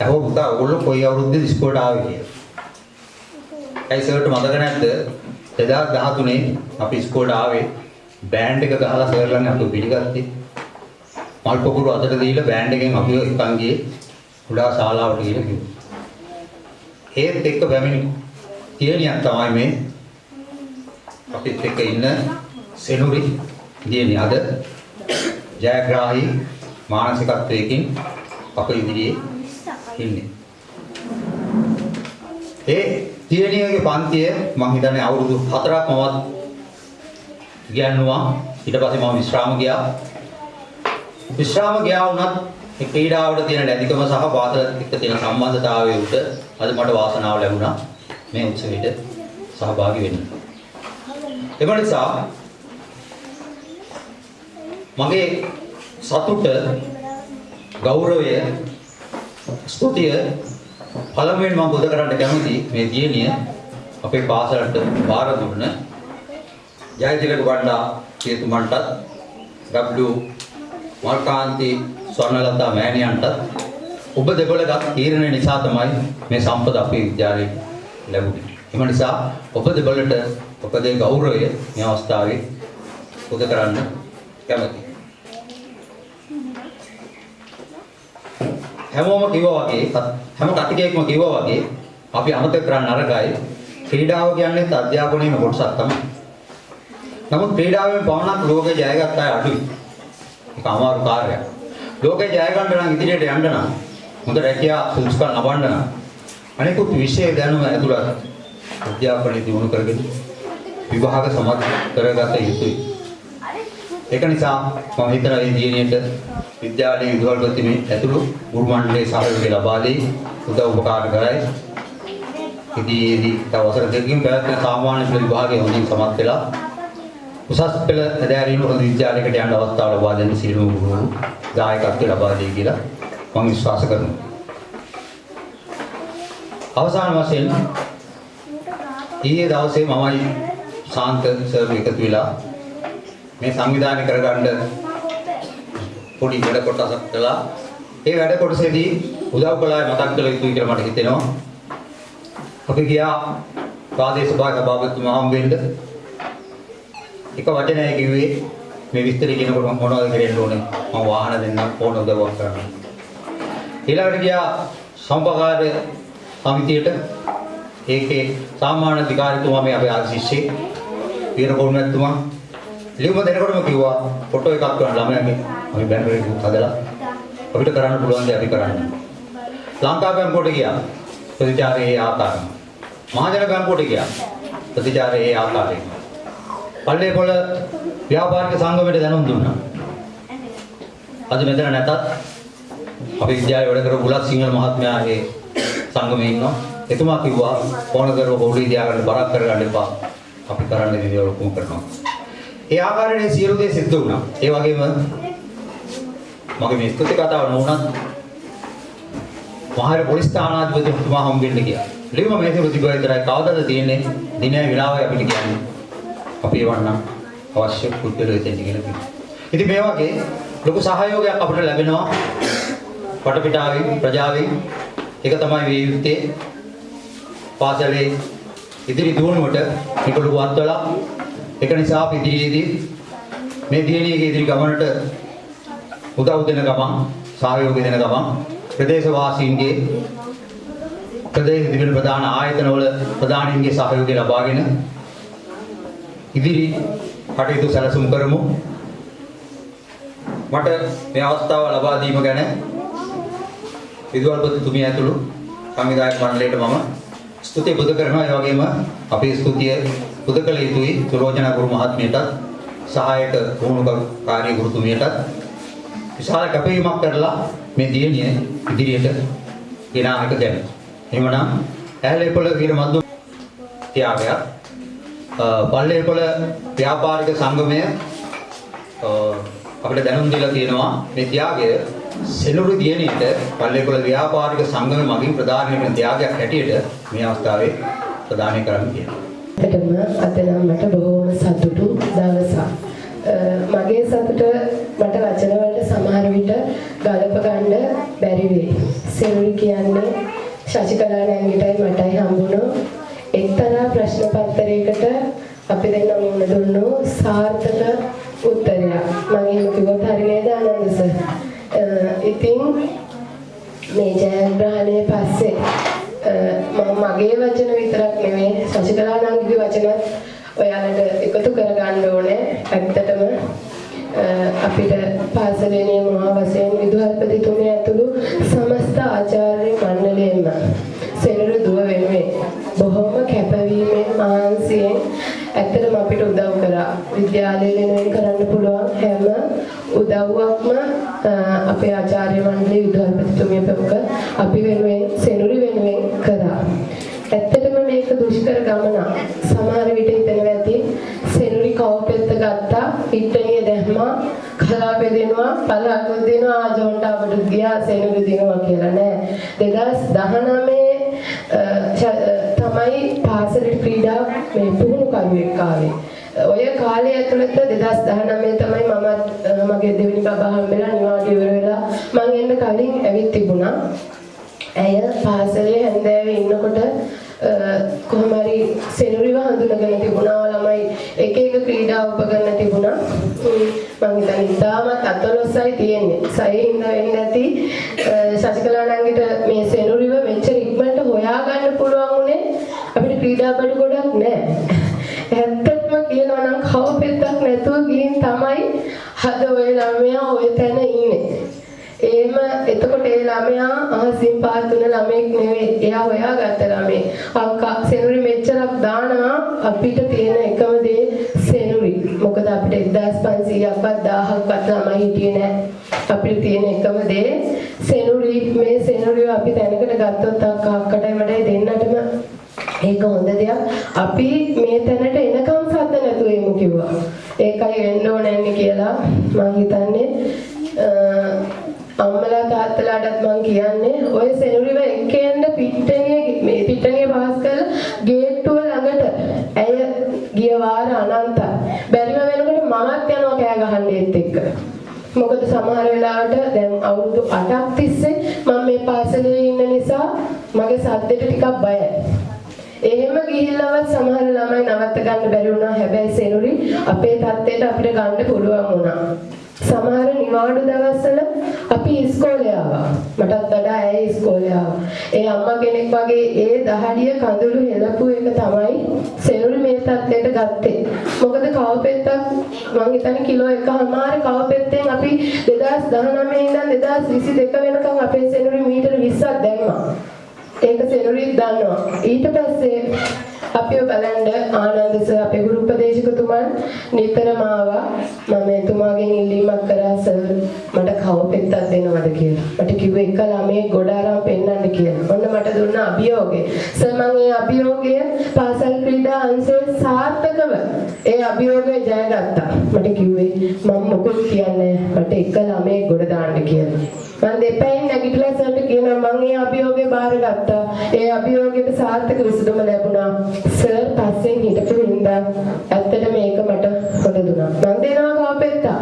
Speaker 6: අහුව පුතා ඔයගොල්ලෝ කොයි අවුරුද්දේ ඉස්කෝලේට ආවේ කියලා. ඒ සර්ට මතක නැද්ද 2013 අපි ඉස්කෝලේට ආවේ බෑන්ඩ් එක ගහලා සර්ලන් අපිව පිළිගත්තේ. මල් පොකුරු අතට දීලා බෑන්ඩ් එකෙන් අපිව එකන් ගියේ කුඩා ශාලාවට ගිහින් කිව්වා. ඒත් එක්ක පැමිණි තියනියක් තමයි මේ අපිත් එක්ක ඉන්න සෙනුරි දියණිය අද ජයග්‍රාහී මානසිකත්වයකින් අප ඉදිරියේ ඉන්නේ. ඒ තියනියගේ පන්තිය මම හිතන්නේ අවුරුදු 4ක් මමත් ගියන්නවා ඊට පස්සේ මම විශ්‍රාම ගියා. විශ්‍රාම ගියා වුණත් ඒ ක්‍රීඩාවට තියෙන ලැබිකම සහ පාසල එක්ක තියෙන සම්බන්ධතාවය උට අද මට වාසනාව ලැබුණා මේ උත්සවයට සහභාගී වෙන්න. එම නිසා මගේ සතුට ගෞරවය ස්තුතිය පළමුවෙන් මම බුද කරන්න කැමති මේ දියණිය අපේ පාසලට බාර දුන්න ජයතිලක වණ්ඩා කියතුමන්ටත් W මල්කාන්ති ස්වර්ණලතා මෑණියන්ටත් ඔබ දෙපළගත් තීරණය නිසා තමයි මේ සම්පත අපේ විද්‍යාලයේ ලැබුණේ. එම නිසා ඔබ දෙපළට ඔබගේ ගෞරවය මේ අවස්ථාවේ පුද කරන්න කැමතියි. හැමෝම කිව්වා වගේ හැම කතිකයෙක්ම කිව්වා වගේ අපි අමතක කරන්න අරගයි ක්‍රීඩාව කියන්නේ අධ්‍යාපනයේම කොටසක් තමයි. නමුත් ක්‍රීඩාවෙන් පවණක් ලෝකේ ජයගත් අය අඩුයි. ඒක අමාරු කාර්යයක්. ලෝකේ ජය ගන්න නම් ඉදිරියට යන්න නම් හොඳ රැකියා සුදුසුකම් ලබන්න නම් අනිකුත් විෂය දැනුම ඇතුළත් අධ්‍යාපනය දියුණු කරගෙන විභාග සමත් කරගත යුතුයි. ඒක නිසා මම හිතනවා මේ දියණියට විද්‍යාලයේ විදුහල්පතිනේ ඇතුළු ගුරු මණ්ඩලයේ සහයෝගය ලබා දෙයි උදව් උපකාර කරයි. ඉදීදී තව වසර දෙකකින් පැවැත්වෙන සාමාන්‍ය පෙළ විභාගයේ හොඳින් සමත් වෙලා උසස් පෙළ හැදෑරීම හොඳ විද්‍යාලයකට යන්න අවස්ථාව ලබා දෙන්න සියලුම ගුරුවරු දායකත්වය ලබා දෙයි කියලා මම විශ්වාස කරනවා. අවසාන වශයෙන් ඊයේ දවසේ මමයි ශාන්ත සර් එකතු වෙලා මේ සංවිධානය කරගන්න පොඩි වැඩ කොටසක් කළා. ඒ වැඩ කොටසේදී උදව් කළා මතක් කළ යුතුයි කියලා මට හිතෙනවා. අපි ගියා ප්‍රාදේශ සභාවක සභාපතිතුමා හම්බෙන්න. එක වචනයයි කිව්වේ මේ විස්තර කියනකොට මම මොනවද කරන්න ඕනේ? මම වාහන දෙන්න ඕන උදව්වක් කරන්න. ඊළඟට ගියා සම්පකාර සමිතියට ඒකේ සාමාන්‍ය අධිකාරිතුමා මේ අපේ ආදි ශිෂ්‍යෙක් වීරපොල්මැතිතුමා ලියුම දෙනකොටම කිව්වා ෆොටෝ එකක් ගන්න ළමයාගේ අපි බැනර් එකක් හදලා අපිට කරන්න පුළුවන් දේ අපි කරන්න. ලංකා බැංකුවට ගියා ප්‍රතිචාරයේ ඒ ආකාරයෙන්. මහජන බැංකුවට ගියා ප්‍රතිචාරයේ ඒ ආකාරයෙන්. පල්ලේපොළ ව්‍යාපාරික සංගමයට දැනුම් දුන්නා. අද මෙතන නැතත් අපි විද්‍යාලේ වැඩ කරපු බුලත් සිංහල මහත්මයා ඒ සංගමේ ඉන්නවා. එතුමා කිව්වා ඕන කරව පොඩි තියාගන්න බරක් කරගන්න එපා. අපි කරන්න දේ දේවල් ඔක්කොම කරනවා. ඒ ආකාරයේ සියලු දේ සිද්ධ වුණා. ඒ වගේම මගේ මේ ස්තුති කතාව නොවුනත් මහර පොලිස් ස්ථානාධිපතිතුමා හම්බෙන්න ගියා. ලියුම මේක ප්‍රතිබල විතරයි කවදාද තියෙන්නේ දිනය වෙලාවයි අපිට කියන්නේ. අපි එවන්නම් අවශ්‍ය පුද්ගලයෝ දෙන්න කියලා කිව්වා. ඉතින් මේ වගේ ලොකු සහයෝගයක් අපිට ලැබෙනවා වටපිටාවෙන් ප්‍රජාවෙන් ඒක තමයි මේ යුත්තේ. පාසලේ ඉදිරි දියුණුවට මේක ලොකු අත්වලක් ඒක නිසා අපි ඉදිරියේදී මේ දියණියගේ ඉදිරි ගමනට උදව් දෙන ගමන් සහයෝගය දෙන ගමන් ප්‍රදේශවාසීන්ගේ ප්‍රදේශ දිවින ප්‍රධාන ආයතනවල ප්‍රධානීන්ගේ සහයෝගය ලබාගෙන ඉදිරි කටයුතු සැලසුම් කරමු. මට මේ අවස්ථාව ලබා දීම ගැන විදුහල්පතිතුමිය ඇතුළු සංවිධායක මණ්ඩලයට මම ස්තුතිය පුද කරනවා ඒ වගේම අපේ ස්තුතිය පුද කළ යුතුයි සුරෝජන ගුරු මහත්මියටත් සහායක පුහුණුකාරී ගුරුතුමියටත් විශාල කැපවීමක් කරලා මේ දියණිය ඉදිරියට ගෙන ආක ගැන. එහෙමනම් ඇහැලේපොළ වීර මද්දු ත්‍යාගයක් පල්ලේපොළ ව්‍යාපාරික සංගමය අ, අපිට දැනුම් දීලා තියෙනවා මේ ත්‍යාගය සෙනුරු දියණියට පල්ලේපොළ ව්‍යාපාරික සංගමය මගින් ප්‍රදානය කරන ත්‍යාගයක් හැටියට මේ අවස්ථාවේ ප්‍රදානය කරන්න කියනවා.
Speaker 7: ඇත්තටම අද නම් මට බොහෝම සතුටු දවසක්. අ, මගේ සතුට මට වචන වලට සමහර විට ගලප ගන්න බැරි වෙයි. සෙනුරි කියන්නේ ශශිකලා නැංගිටයි මටයි හම්බුණු එක්තරා ප්‍රශ්න පත්‍රයකට අපි දෙන්න මුණ දුන්නු සාර්ථක උත්තරයක්. මම එහෙම කිව්වොත් හරි නේද ආනන්ද සර්? අ, ඉතින් මේ ජයග්‍රහණය පස්සේ අ, මම මගේ වචන විතරක් නෙමෙයි ශශිකලා නංගිගේ වචනත් ඔයාලට එකතු කරගන්න ඕනේ. ඇත්තටම අ, අපිට පාසලේ නියමවා වශයෙන් විදුහල්පතිතුමිය ඇතුළු සමස්ත ආචාර්ය මණ්ඩලයෙන්ම සෙනරු දුව වෙනුවෙන් බොහොම කැපවීමෙන් මහන්සියෙන් ඇත්තටම අපිට උදව් කරා. විද්‍යාලය වෙනුවෙන් කරන්න පුළුවන් හැම උදව්වක්ම අ, අපේ ආචාර්ය මණ්ඩලයේ විදුහල්පතිතුමිය ප්‍රමුඛ අපි වෙනුවෙන් සෙනුරි වෙනුවෙන් කරා. ඇත්තටම මේක දුෂ්කර ගමනක්. සමහර විට හිතනවා ඇති සෙනුරි කවපෙත්ත ගත්තා, පිට්ටනිය දැම්මා, කලාපේ දෙනවා, පළහකුත් දෙනවා, ආජොන්ට අපට ගියා සෙනුරි දෙනවා කියලා නෑ. 2019 අ, ශ- අ, තමයි පාසලේ ක්‍රීඩා මේ පුහුණු කරුවෙක් ආවේ. ඔය කාලය ඇතුළත 2019 තමයි මම මගේ දෙවෙනි බබා හම්බෙලා නිවාඩු ඉවර වෙලා මං එන්න කලින් ඇවිත් තිබුණා. ඇය පාසලේ හැන්දෑවේ ඉන්නකොට අ, කොහොම හරි සෙනුරිව හඳුනගෙන තිබුණා ළමයි එක එක ක්‍රීඩා උපකරණ තිබුණා. උම්, මං හිතන්නේ ඉතාමත් අතලොස්සයි හද ඔය ළමයා ඔය තැන ඉන්නේ. එහෙම එතකොට ඒ ළමයා අහසින් පාත් තුන ළමෙක් නෙවෙයි. එයා හොයාගත්ත ළමෙක්. අක්කා සෙනුරි මෙච්චරක් දානවා අපිට තියෙන එකම දේ සෙනුරි. මොකද අපිට 1500ක්වත් 1000ක්වත් ළමයි හිටියේ නැහැ. අපිට තියෙන එකම දේ සෙනුරි මේ සෙනුරිව අපි තැනකට ගත්තොත් අක්කා අක්කටයි මටයි දෙන්නටම ඒක හොඳ දෙයක්. අපි මේ තැනට එනකම් සද්ද නැතුව එමු කිව්වා. ඒකයි වෙන්න ඕනේ කියලා මම හිතන්නේ අ, අම්මලා තාත්තලාටත් මම කියන්නේ ඔය සෙනුරිව එක්කෙන්න පිට්ටනිය මේ පිට්ටනිය පාස් කරලා ගේට්ටුව ළඟට ඇය ගිය වාර අනන්තයි. බැරිම වෙනකොට මමත් යනවා කෑ ගහන්න ඒත් එක්ක. මොකද සමහර වෙලාවට දැන් අවුරුදු 8ක් තිස්සේ මම මේ පාසලේ ඉන්න නිසා මගේ සද්දෙට ටිකක් බයයි. එහෙම ගිහිල්ලවත් සමහර ළමයි නවත්ත ගන්න බැරි වුණා. හැබැයි සෙනුරි අපේ තත්ත්වයට අපිට ගන්න පුළුවන් වුණා. සමහර නිවාඩු දවස්වල අපි ඉස්කෝලේ ආවා. මටත් වඩා ඇය ඉස්කෝලේ ආවා. ඒ අම්මා කෙනෙක් වගේ ඒ දහඩිය කඳුළු හෙලපු එක තමයි සෙනුරි මේ තත්ත්වයට ගත්තේ. මොකද කවපෙත්තක් මං හිතන්නේ කිලෝ එකමාර කවපෙත්තෙන් අපි 2019 ඉඳන් 2022 වෙනකම් අපේ සෙනුරි මීටර 20ක් දැම්මා. ඒක සෙනුරිත් දන්නවා. ඊට පස්සේ අපිව බලන්න ආනන්ද සර් අපේ ගුරු උපදේශක ආරක්ෂකතුමන් නිතරම ආවා මම එතුමාගෙන් ඉල්ලීමක් කරා සර් මට කවපෙත්තක් දෙනවද කියලා. මට කිව්වේ එක ළමයේ ගොඩ අරන් පෙන්නන්න කියලා. ඔන්න මට දුන්න අභියෝගය. සර් මම ඒ අභියෝගය පාසල් ක්‍රීඩා අංශයේ සාර්ථකව ඒ අභියෝගය ජයගත්තා. මට කිව්වේ මම මොකද කියන්නේ මට එක ළමයේ ගොඩ දාන්න කියලා. මම දෙපැයින් නැගිටලා සර්ට කියනවා මම ඒ අභියෝගය බාරගත්තා. ඒ අභියෝගයට සාර්ථක විසඳුම ලැබුණා. සර් පස්සෙන් හිටපු හින්දා ඇත්තට මේක මට හොඳ දුනා. මම දෙනවා කවපෙත්තා.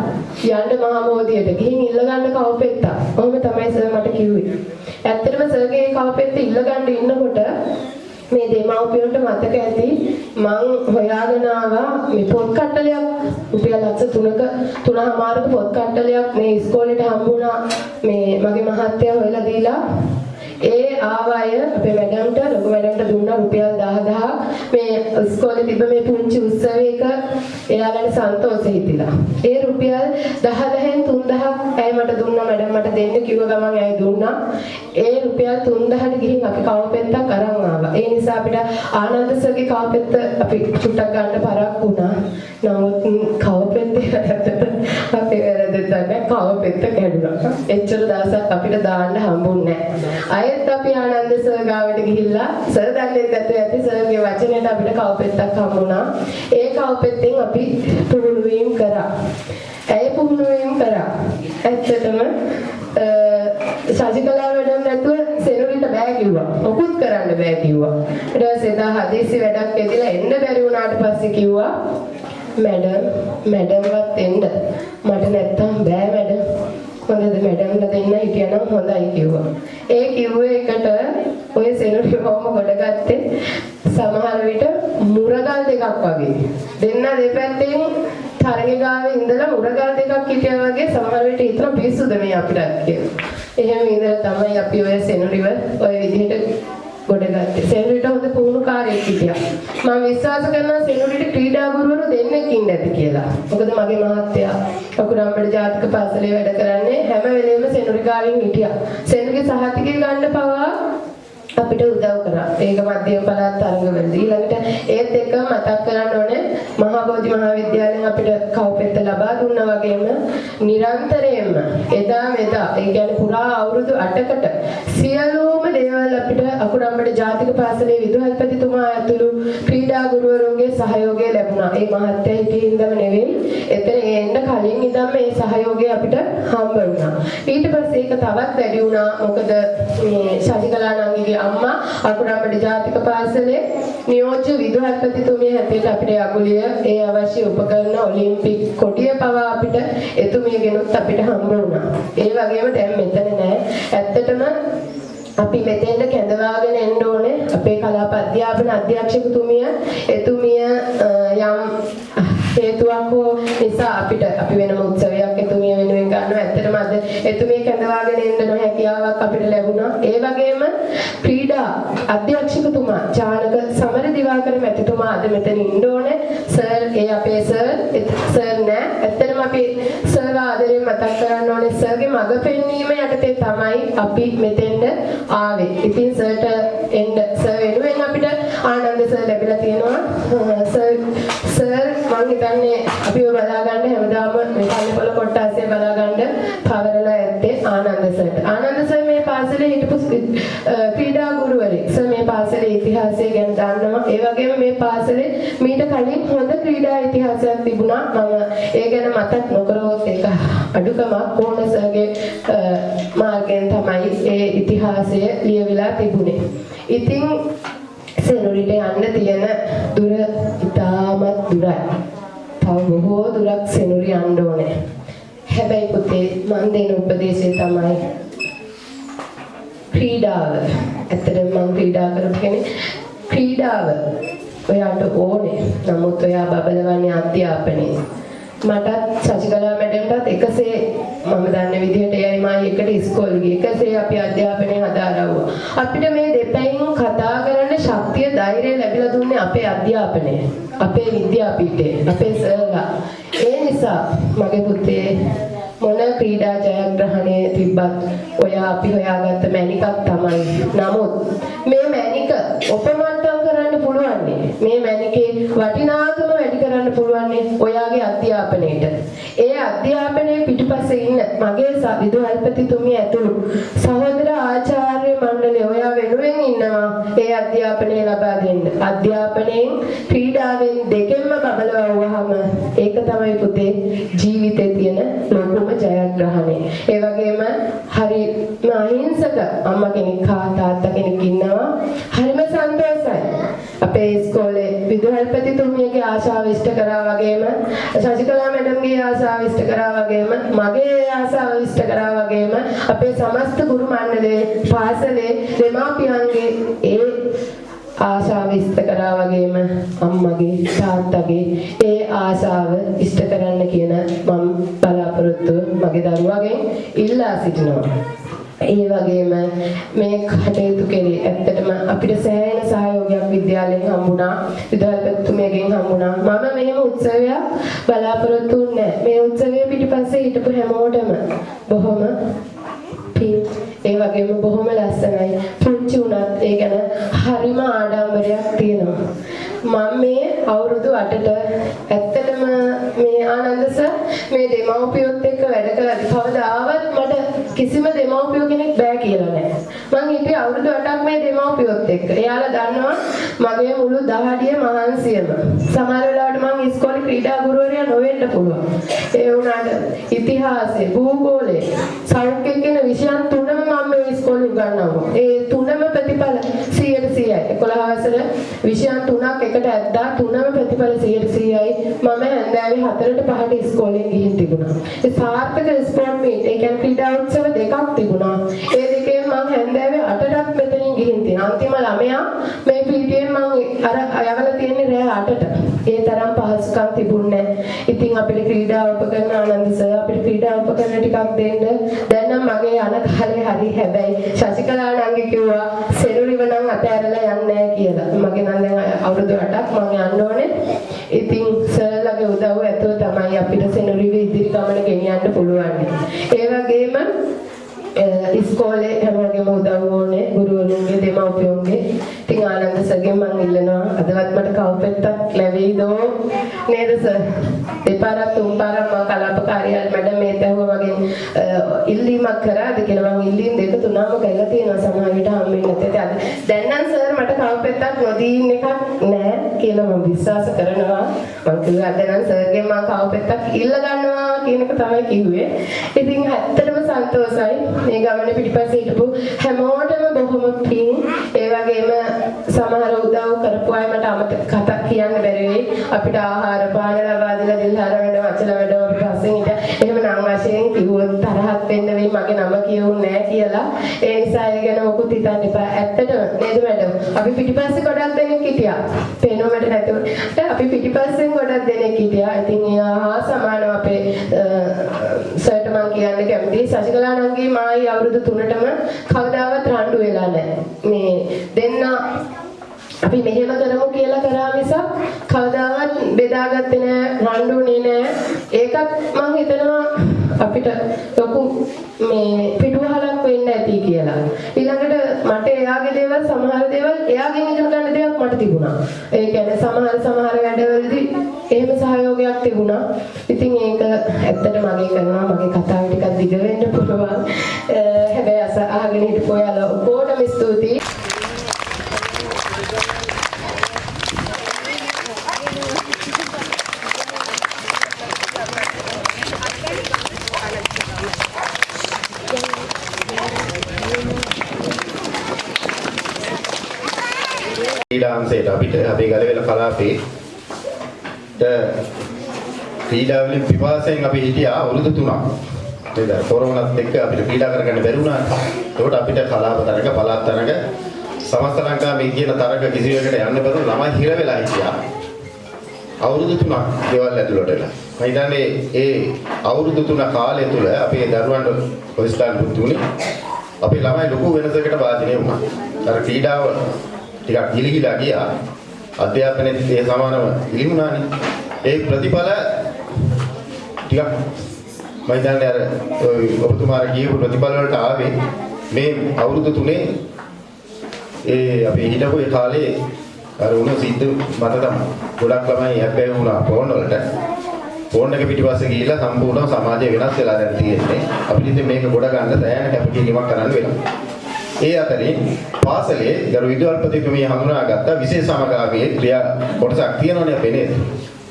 Speaker 7: යන්න මහමෝදියට ගිහින් ඉල්ලගන්න කවපෙත්තා. ඔහොම තමයි සර් මට කිව්වේ. ඇත්තටම සර්ගේ කවපෙත්ත ඉල්ලගන්න ඉන්නකොට මේ දෙමව්පියන්ට මතක ඇති මං හොයාගෙන ආවා මේ පොත් කට්ටලයක් රුපියල් ලක්ෂ 3ක 3මාරක පොත් කට්ටලයක් මේ ඉස්කෝලේට හම්බුණා. මේ මගේ මහත්තයා හොයලා දීලා ඒ ආවය අපේ මැඩම්ට ලොකු මැඩම්ට දුන්නා රුපියල් 10000 මේ ඉස්කෝලේ තිබ්බ මේ පුංචි උත්සවයක එයාලට සන්තෝෂ හිතිලා. ඒ රුපියල් 10000න් 3000ක් ඇයි මට දුන්නා මැඩම් මට දෙන්න කිව්ව ගමන් ඇයි දුන්නා. ඒ රුපියල් 3000ට ගිහින් අපි කවපෙත්තක් අරන් ආවා. ඒ නිසා අපිට ආනන්ද සර්ගේ කවපෙත්ත අපි චුට්ටක් ගන්න පරක් වුණා. නමුත් කවපෙත්තේ වැරද්දට (laughs) අපේ වැරද්ද තමයි කවපෙත්ත කැඩුනා. එච්චර දවසක් අපිට දාන්න හම්බුන්නේ නැහැ. අයත් අපි ආනන්ද සර් ගාවට ගිහිල්ලා සර් දන්නේ නැතුව ඇති සර්ගේ වචනයට අපිට කවපෙත්තක් හම්බුණා. ඒ කවපෙත්තෙන් අපි පුහුණු වීම කරා. ඇයි පුහුණු වීම කරා? ඇත්තටම සජිකලා වැඩක් නැතුව සෙනුරිට බෑ කිව්වා. මොකුත් කරන්න බෑ කිව්වා. ඊට පස්සේ එදා හදිසි වැඩක් ඇදිලා එන්න බැරි වුණාට පස්සේ කිව්වා මැඩම් මැඩම්වත් එන්න. මට නැත්තම් බෑ මැඩම්. හොඳද මැඩම්ලා දෙන්න හිටියනම් හොඳයි කිව්වා. ඒ කිව්වේ එකට ඔය සෙනුරි කොහොම ගොඩගත්තේ සමහර විට මුරගල් දෙකක් වගේ. දෙන්න දෙපැත්තෙන් තරගේ ගාවේ ඉඳලා මුරගල් දෙකක් හිටියා වගේ සමහර විට හිතන පිස්සුද මේ අපිට කියලා. එහෙම ඉඳලා තමයි අපි ඔය සෙනුරිව ඔය විදිහට ගොඩගත්තේ. සෙනුරිට හොඳ පුහුණුකාරයෙක් හිටියා. මම විශ්වාස කරනවා සෙනුරිට ක්‍රීඩා ගුරුවරු දෙන්නෙක් ඉන්න ඇති කියලා. මොකද මගේ මහත්තයා අකුරම්බඩ ජාතික පාසලේ වැඩ කරන්නේ හැම වෙලේම සෙනුරි ගාවින් හිටියා. සෙනුරිගේ සහතිකය ගන්න පවා අපිට උදව් කරා. ඒක මධ්‍යම පළාත් තරඟවලදී ඊළඟට ඒත් එක මතක් කරන්න ඕනේ මහා බෝධි මහාවිද්‍යාලයෙන් අපිට කව්පෙත්ත ලබා දුන්නා වගේම නිරන්තරයෙන්ම එදා මෙදා ඒ කියන්නේ පුරා අවුරුදු 8කට සියලුම දේවල් අපිට අකුරම්බඩ ජාතික පාසලේ විදුහල්පතිතුමා ඇතුළු ක්‍රීඩා ගුරුවරුන්ගේ සහයෝගය ලැබුණා. ඒ මහත්ය හිටියේ ඉඳම නෙවෙයි. එතන එන්න කලින් ඉඳන් මේ සහයෝගය අපිට හම්බ වුණා. ඊට පස්සේ ඒක තවත් වැඩි වුණා. මොකද මේ ශශිකලා නංගිගේ අම්මා අකුරම්බඩ ජාතික පාසලේ නියෝජ්‍ය විදුහල්පතිතුමිය හැටියට අපිට යගුලිය ඒ අවශ්‍ය උපකරණ ඔලිම්පික් කොටිය පවා අපිට එතුමියගෙනුත් අපිට හම්බ වුණා. ඒ වගේම දැන් මෙතන නෑ. ඇත්තටම අපි මෙතෙන්ට කැඳවාගෙන එන්න ඕනේ අපේ කලාප අධ්‍යාපන අධ්‍යක්ෂකතුමිය එතුමිය යම් හේතුවක් හෝ නිසා අපිට අපි වෙනම උත්සවයක් එතුමිය වෙනුවෙන් ගන්නවා. ඇත්තටම අද එතුමිය කැඳවාගෙන එන්න නොහැකියාවක් අපිට ලැබුණා. ඒ වගේම ක්‍රීඩා අධ්‍යක්ෂකතුමා චානක සමර දිවාකර මැතිතුමා අද මෙතන ඉන්න ඕනේ. සර් ඒ අපේ සර් සර් නෑ. ඇත්තටම අපි සර් ආදරෙන් මතක් කරන්න ඕනේ. සර්ගේ මඟ පෙන්වීම යටතේ තමයි අපි මෙතෙන්ට ආවේ. ඉතින් සර්ට එන්න සර් වෙනුවෙන් අපිට ආනන්ද සර් ලැබිලා තියෙනවා. සර් සර් මම හිතන්නේ අපිව බලා ගන්න හැමදාම මේ කල්පල කොට්ටාසේ බලා ගන්න පවරලා ඇත්තේ ආනන්ද සර්ට. ආනන්ද සර් මේ පාසලේ හිටපු ක්‍රීඩා ගුරුවරයෙක්. සර් මේ පාසලේ ඉතිහාසය ගැන දන්නවා. ඒ වගේම මේ පාසලේ මීට කලින් හොඳ ක්‍රීඩා ඉතිහාසයක් තිබුණා. මම ඒ ගැන මතක් නොකරවොත් ඒක අඩුකමක් කොහොම සර්ගේ මාර්ගයෙන් තමයි ඒ ඉතිහාසය ලියවිලා තිබුණේ. ඉතින් සෙනුරිට යන්න තියෙන දුර ඉතාමත් දුරයි. තව බොහෝ දුරක් සෙනුරි යන්න ඕනේ. හැබැයි පුතේ මන් දෙන උපදේශය තමයි ක්‍රීඩාව. ඇත්තටම මම ක්‍රීඩා කරපු කෙනෙක්. ක්‍රීඩාව ඔයාට ඕනේ. නමුත් ඔයා බබලවන්නේ අධ්‍යාපනයේ. මටත් සසිකලා මැඩම්ටත් එකසේ මම දන්න විදිහට එයයි මායි එකට ඉස්කෝලේ ගියේ. එකසේ අපි අධ්‍යාපනය හදාරවුවා. අපිට මේ දෙපැයින් කතා කරන්න ශක්තිය ධෛර්යය ලැබිලා දුන්නේ අපේ අධ්‍යාපනය. අපේ විද්‍යාපීඨය, අපේ සර්ලා. ඒ නිසා මගේ පුතේ මොන ක්‍රීඩා ජයග්‍රහණය තිබ්බත් ඔයා අපි හොයාගත්ත මැණිකක් තමයි. නමුත් මේ මැණික ඔපමට්ටම් කරන්න පුළුවන් මේ මැණිකේ වටිනාකම වැඩි කරන්න පුළුවන් ඔයාගේ අධ්‍යාපනයේට. ඒ අධ්‍යාපනයේ පිටුපස්සේ ඉන්න මගේ ස- විදුහල්පතිතුමිය ඇතුළු සහෝදර ආචාර්ය මණ්ඩලය ඔයා වෙනුවෙන් ඉන්නවා ඒ අධ්‍යාපනය ලබා දෙන්න. අධ්‍යාපනයෙන් ක්‍රීඩාවෙන් දෙකෙන්ම බබලවුවාම ඒක තමයි පුතේ ජීවිතේ තියෙන ලොකුම ජයග්‍රහණය. ඒ වගේම හරි අහිංසක අම්මා කෙනෙක් හා තාත්තා කෙනෙක් ඉන්නවා. හරිම සන්තෝෂයි. අපේ ඉස්කෝලේ විදුහල්පතිතුමියගේ ආශාව ඉෂ්ට කරා වගේම ශශිකලා මැඩම්ගේ ආශාව ඉෂ්ට කරා වගේම මගේ ආශාව ඉෂ්ට කරා වගේම අපේ සමස්ත ගුරු මණ්ඩලයේ පාසලේ දෙමාපියන්ගේ ඒ ආශාව ඉෂ්ට කරා වගේම අම්මගේ තාත්තගේ ඒ ආශාව ඉෂ්ට කරන්න කියන මම බලාපොරොත්තුව මගේ දරුවගෙන් ඉල්ලා සිටිනවා. ඒ වගේම මේ කටයුතු කෙරේ ඇත්තටම අපිට සෑහෙන සහයෝගයක් විද්‍යාලයෙන් හම්බුණා. විද්‍යාලපතිතුමියගෙන් හම්බුණා. මම මෙහෙම උත්සවයක් බලාපොරොත්තු වෙන්නේ නැහැ. මේ උත්සවයේ පිටිපස්සේ හිටපු හැමෝටම බොහොම පින් ඒ වගේම බොහොම ලස්සනයි. පුංචි උනත් ඒ ගැන හරිම ආඩම්බරයක් තියෙනවා. මම මේ අවුරුදු 8ට ඇත්තටම මේ ආනන්ද සර් මේ දෙමව්පියොත් එක්ක වැඩ කළාදී කවදාවත් මට කිසිම දෙමව්පියෝ කෙනෙක් බෑ කියලා නෑ මං හිටියේ අවුරුදු 8ක් මේ දෙමව්පියොත් එක්ක. එයාලා දන්නවා මගේ මුළු දහඩිය මහන්සියම. සමහර වෙලාවට මං ඉස්කෝලේ ක්‍රීඩා ගුරුවරයා නොවෙන්න පුළුවන්. ඒ වුණාට ඉතිහාසය භූගෝලය සෞඛ්‍ය කියන විෂයන් තුනම මම මේ ඉස්කෝලේ උගන්වනවා. ඒ තුනම ප්‍රතිඵල 100%යි 11 වසර විෂයන් තුනක් එකට ඇද්දා තුනම ප්‍රතිඵල 100%යි මම හැන්දෑවේ 4ට 5ට ඉස්කෝලේ ගිහින් තිබුණා. ඒ සාර්ථක ස්පෝර්ට් මීට් ඒ කියන්නේ ක්‍රීඩා උත්සව දෙකක් තිබුණා. ඒ දෙකෙන් මම හැන්දෑවේ 8ටත් මෙතනින් ගිහින් තියෙනවා. අන්තිම ළමයා මේ පීටියෙන් මම අර යවලා තියෙන්නේ රෑ 8ට ඒ තරම් පහසුකම් තිබුණේ නැහැ. ඉතින් අපිට ක්‍රීඩා උපකරණ ආනන්ද සර් අපිට ක්‍රීඩා උපකරණ ටිකක් දෙන්න. දැන් නම් මගේ යන කාලේ හරි හැබැයි ශශිකලා නංගි කිව්වා සෙරුලිව නම් අතෑරලා යන්නේ නැහැ කියලා. මගේ නම් දැන් අවුරුදු 8ක් මම යන්න ඕනේ. ඉතින් සර්ලගේ උදව්ව ඇතුව තමයි අපිට සෙනුරිව ඉදිරි ගමන ගෙනියන්න පුළුවන්. ඒ වගේම ඉස්කෝලේ හැමෝගෙම උදව් ඕනේ ගුරුවරුන්ගේ දෙමව්පියන්ගේ ඉතින් ආනන්ද සර්ගෙන් මම ඉල්ලනවා අදවත් මට කවුපෙත්තක් ලැබෙයිදෝ නේද සර් දෙපාරක් තුන් පාරක් මම කලාප කාර්යාලය මැඩම් මේ තැහුව වගේ ඉල්ලීමක් කරාද කියලා මම ඉල්ලීම් දෙක තුනම කරලා තියෙනවා සමහර විට හම්බෙන්නේ නැත්නම් අද දැන් නම් සර් මට කවුපෙත්තක් නොදීන් එකක් නෑ කියලා මම විශ්වාස කරනවා මම කිව්වා අද නම් සර්ගෙන් මම කවුපෙත්තක් ඉල්ල ගන්නවා කියන එක තමයි කිව්වේ. ඉතින් ඇත්තටම සන්තෝසයි මේ ගමනේ පිටිපස්සේ හිටපු හැමෝටම බොහොම පිං. ඒ වගේම සමහර උදව් කරපු අය මට අමතක කතා කියන්න බැරි වෙයි. අපිට ආහාර පාන ලබා දෙලා දිල්හාර වැඩ වචල වැඩ අපි පස්සෙන් හිට එහෙම නම් වශයෙන් කිව්වොත් තරහක් වෙන්න වෙයි මගේ නම කියවුන්නේ නැහැ කියලා. ඒ නිසා ඒ ගැන මොකුත් හිතන්න එපා. ඇත්තටම නේද මැඩම් අපි පිටිපස්සේ ගොඩක් දෙනෙක් හිටියා. පේනවට නැතුව. අපි පිටිපස්සෙන් ගොඩක් දෙනෙක් හිටියා. ඉතින් එයා හා සමානව අපේ සර්ට මම කියන්න කැමතියි. සසිකලා නංගී මායි අවුරුදු 3ටම කවදාවත් රණ්ඩු වෙලා නැහැ මේ දෙන්න අපි මෙහෙම කරමු කියලා කරා මිසක් කවදාවත් බෙදාගත්තේ නෑ රණ්ඩුනේ නෑ. ඒකත් මම හිතනවා අපිට ලොකු මේ පිටුවහලක් වෙන්න ඇති කියලා. ඊළඟට මට එයාගේ දේවල් සමහර දේවල් එයාගෙන් ඉගෙන ගන්න දේවල් මට තිබුණා. ඒ කියන්නේ සමහර සමහර වැඩවලදී එහෙම සහයෝගයක් තිබුණා. ඉතින් ඒක ඇත්තට මගේ කරනවා මගේ කතාව ටිකක් දිග වෙන්න පුළුවන්. හැබැයි අස අහගෙන හිටපු ඔයාලා ඔක්කොටම ස්තුතියි.
Speaker 8: ක්‍රීඩාංශයට අපිට අපේ ගලවෙල කලාපේ ද ක්‍රීඩා වලින් පිපාසයෙන් අපි හිටියා අවුරුදු 3ක්. නේද? කොරෝනාත් එක්ක අපිට ක්‍රීඩා කරගන්න බැරි වුණා. ඒකට අපිට කලාප තරග පළාත් තරග සමස්ත ලංකාවේ කියන තරග කිසියකට යන්න බැරුව ළමයි හිර වෙලා හිටියා. අවුරුදු 3ක් ගෙවල් ඇතුළට වෙලා. මම හිතන්නේ ඒ අවුරුදු 3 කාලය තුල අපේ දරුවන්ට පොලිස්ලාන් පුතුනේ අපේ ළමයි ලොකු වෙනසකට වාදිනේ වුණා. අර ක්‍රීඩාව ටිකක් ගිලිහිලා ගියා. අධ්‍යාපනයේ ඒ සමානව ඉලිමුණානේ. ඒ ප්‍රතිඵල ටිකක් මම හිතන්නේ අර ඔය ඔබතුමාලා කියපු ප්‍රතිඵල වලට ආවේ මේ අවුරුදු තුනේ ඒ අපි හිටපු ඒ කාලේ අර උණු සිද්ධ මත තමයි. ගොඩක් ළමයි හැබැයි වුණා ෆෝන් වලට. ෆෝන් එක පිටිපස්සේ ගිහිල්ලා සම්පූර්ණ සමාජය වෙනස් වෙලා දැන් තියෙන්නේ. අපිට ඉතින් මේක ගොඩ ගන්න සෑහෙන කැපකිරීමක් කරන්න වෙනවා. ඒ අතරින් පාසලේ ගරු විද්‍යාල්පතිතුමිය හඳුනාගත්ත විශේෂ සමගාමී ක්‍රියා කොටසක් තියෙනවනේ අපේ නේද?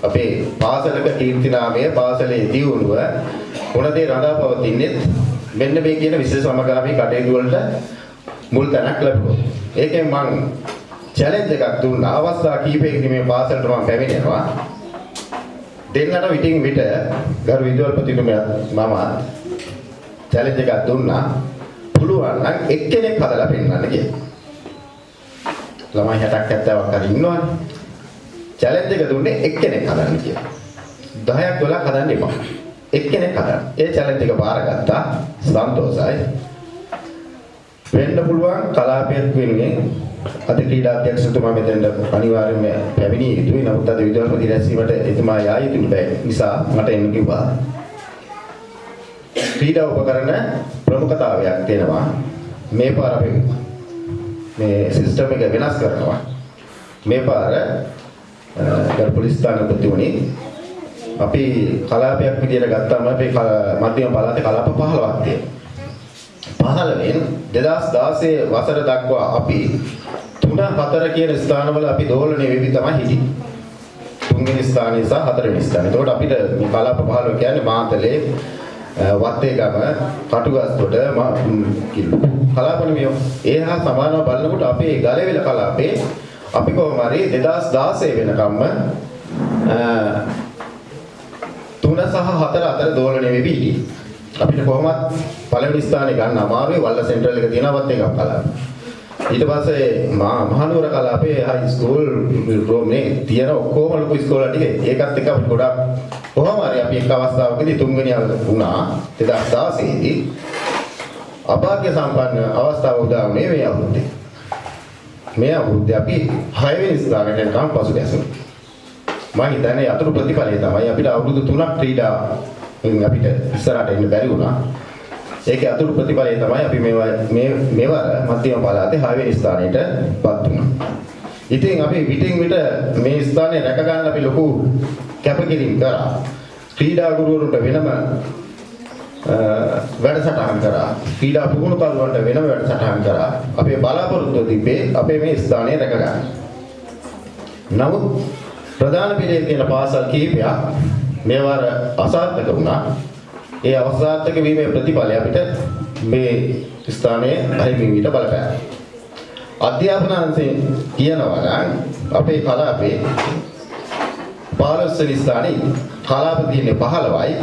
Speaker 8: අපේ පාසලක කීර්තිනාමය පාසලේ දියුණුව මොනදේ රඳා පවතින්නේ මෙන්න මේ කියන විශේෂ සමගාමී කටයුතු වලට මුල් තැනක් ලැබුණා. ඒකෙන් මම චැලෙන්ජ් එකක් දුන්නා. අවස්ථා කීපයකදී මේ පාසලට මම පැමිණෙනවා. දෙන්නට විටින් විට ගරු විද්‍යාල්පතිතුමියත් මම චැලෙන්ජ් එකක් දුන්නා. පුළුවන් නම් එක්කෙනෙක් හදලා පෙන්නන්න කියලා. ළමයි 60ක් 70ක් හරි ඉන්නවනේ. චැලෙන්ජ් එක දුන්නේ එක්කෙනෙක් හදන්න කියලා. 10ක් 12ක් හදන්න එපා. එක්කෙනෙක් හදන්න. ඒ චැලෙන්ජ් එක බාරගත්තා. සන්තෝසයි. වෙන්න පුළුවන් කලාපයක් වෙනුවෙන් අද ක්‍රීඩා අධ්‍යක්ෂතුමා මෙතෙන්ට අනිවාර්යයෙන්ම පැමිණිය යුතුයි. නමුත් අද විද්‍යාත්මක රැස්වීමට එතුමා යා යුතු නිසා මට එන්න කිව්වා. ක්‍රීඩා උපකරණ ප්‍රමුඛතාවයක් තියෙනවා. මේ පාර අපි මේ සිස්ටම් එක වෙනස් කරනවා. මේ පාර ගරු පොලිස් ස්ථානාධිපතිතුමනි අපි කලාපයක් විදියට ගත්තාම අපේ මධ්‍යම පළාතේ කලාප 15ක් තියෙනවා. 15න් 2016 වසර දක්වා අපි 3 4 කියන ස්ථානවල අපි දෝලණය වෙවි තමයි හිටියේ. තුන්වෙනි ස්ථානයේ සහ හතරවෙනි ස්ථානයේ. එතකොට අපිට මේ කලාප 15 කියන්නේ මාතලේ වත්තේගම කටුගස්තොට කිල්ල කලාපනිමියෝ ඒ හා සමානව බලනකොට අපේ ගලවෙල කලාපේ අපි කොහොම හරි 2016 වෙනකම්ම තුන සහ හතර අතර දෝලණය වෙවි හිටියේ. අපිට කොහොමත් පළවෙනි ස්ථානේ ගන්න අමාරුයි වල්ල සෙන්ට්‍රල් එක තියෙනවත් එකක් කලාප. ඊට පස්සේ මහනුවර කලාපේ හයි ස්කූල් රෝම්නේ තියෙන ඔක්කොම ලොකු ස්කෝල ටික ඒකත් එක්ක අපිට ගොඩක් කොහොම හරි අපි එක් අවස්ථාවකදී තුන්වෙනි වුණා 2016 දී අභාග්‍ය සම්පන්න අවස්ථාව උදා වුණේ මේ අවුරුද්දේ. මේ අවුරුද්දේ අපි 6 වෙනි ස්ථානයට යනකම් පසු ගැසුණා. මම හිතන්නේ අතුරු ප්‍රතිඵලය තමයි අපිට අවුරුදු 3ක් ක්‍රීඩා අපිට ඉස්සරහට එන්න බැරි වුණා. ඒකේ අතුරු ප්‍රතිඵලය තමයි අපි මේ මේ මෙවර මධ්‍යම පළාතේ 6 වෙනි ස්ථානයටපත් වුණා. ඉතින් අපි විටින් විට මේ ස්ථානය රැක ගන්න අපි ලොකු කැපකිරීම කරා. ක්‍රීඩා ගුරුවරුන්ට වෙනම වැඩසටහන් කරා. ක්‍රීඩා පුහුණුකරුවන්ට වෙනම වැඩසටහන් කරා. අපේ බලාපොරොත්තුව තිබ්බේ අපේ මේ ස්ථානය රැක ගන්න. නමුත් ප්‍රධාන පිළිවෙල තියෙන පාසල් කිහිපයක් මේවර අසාර්ථක වුණා. ඒ අවසාර්ථක වීමේ ප්‍රතිඵලය අපිට මේ ස්ථානයේ අහිමි වීට බලපෑවා. අධ්‍යාපන අංශයෙන් කියනවා නම් අපේ කලාපේ 15 වෙනි ස්ථානයේ කලාප තියෙන්නේ 15යි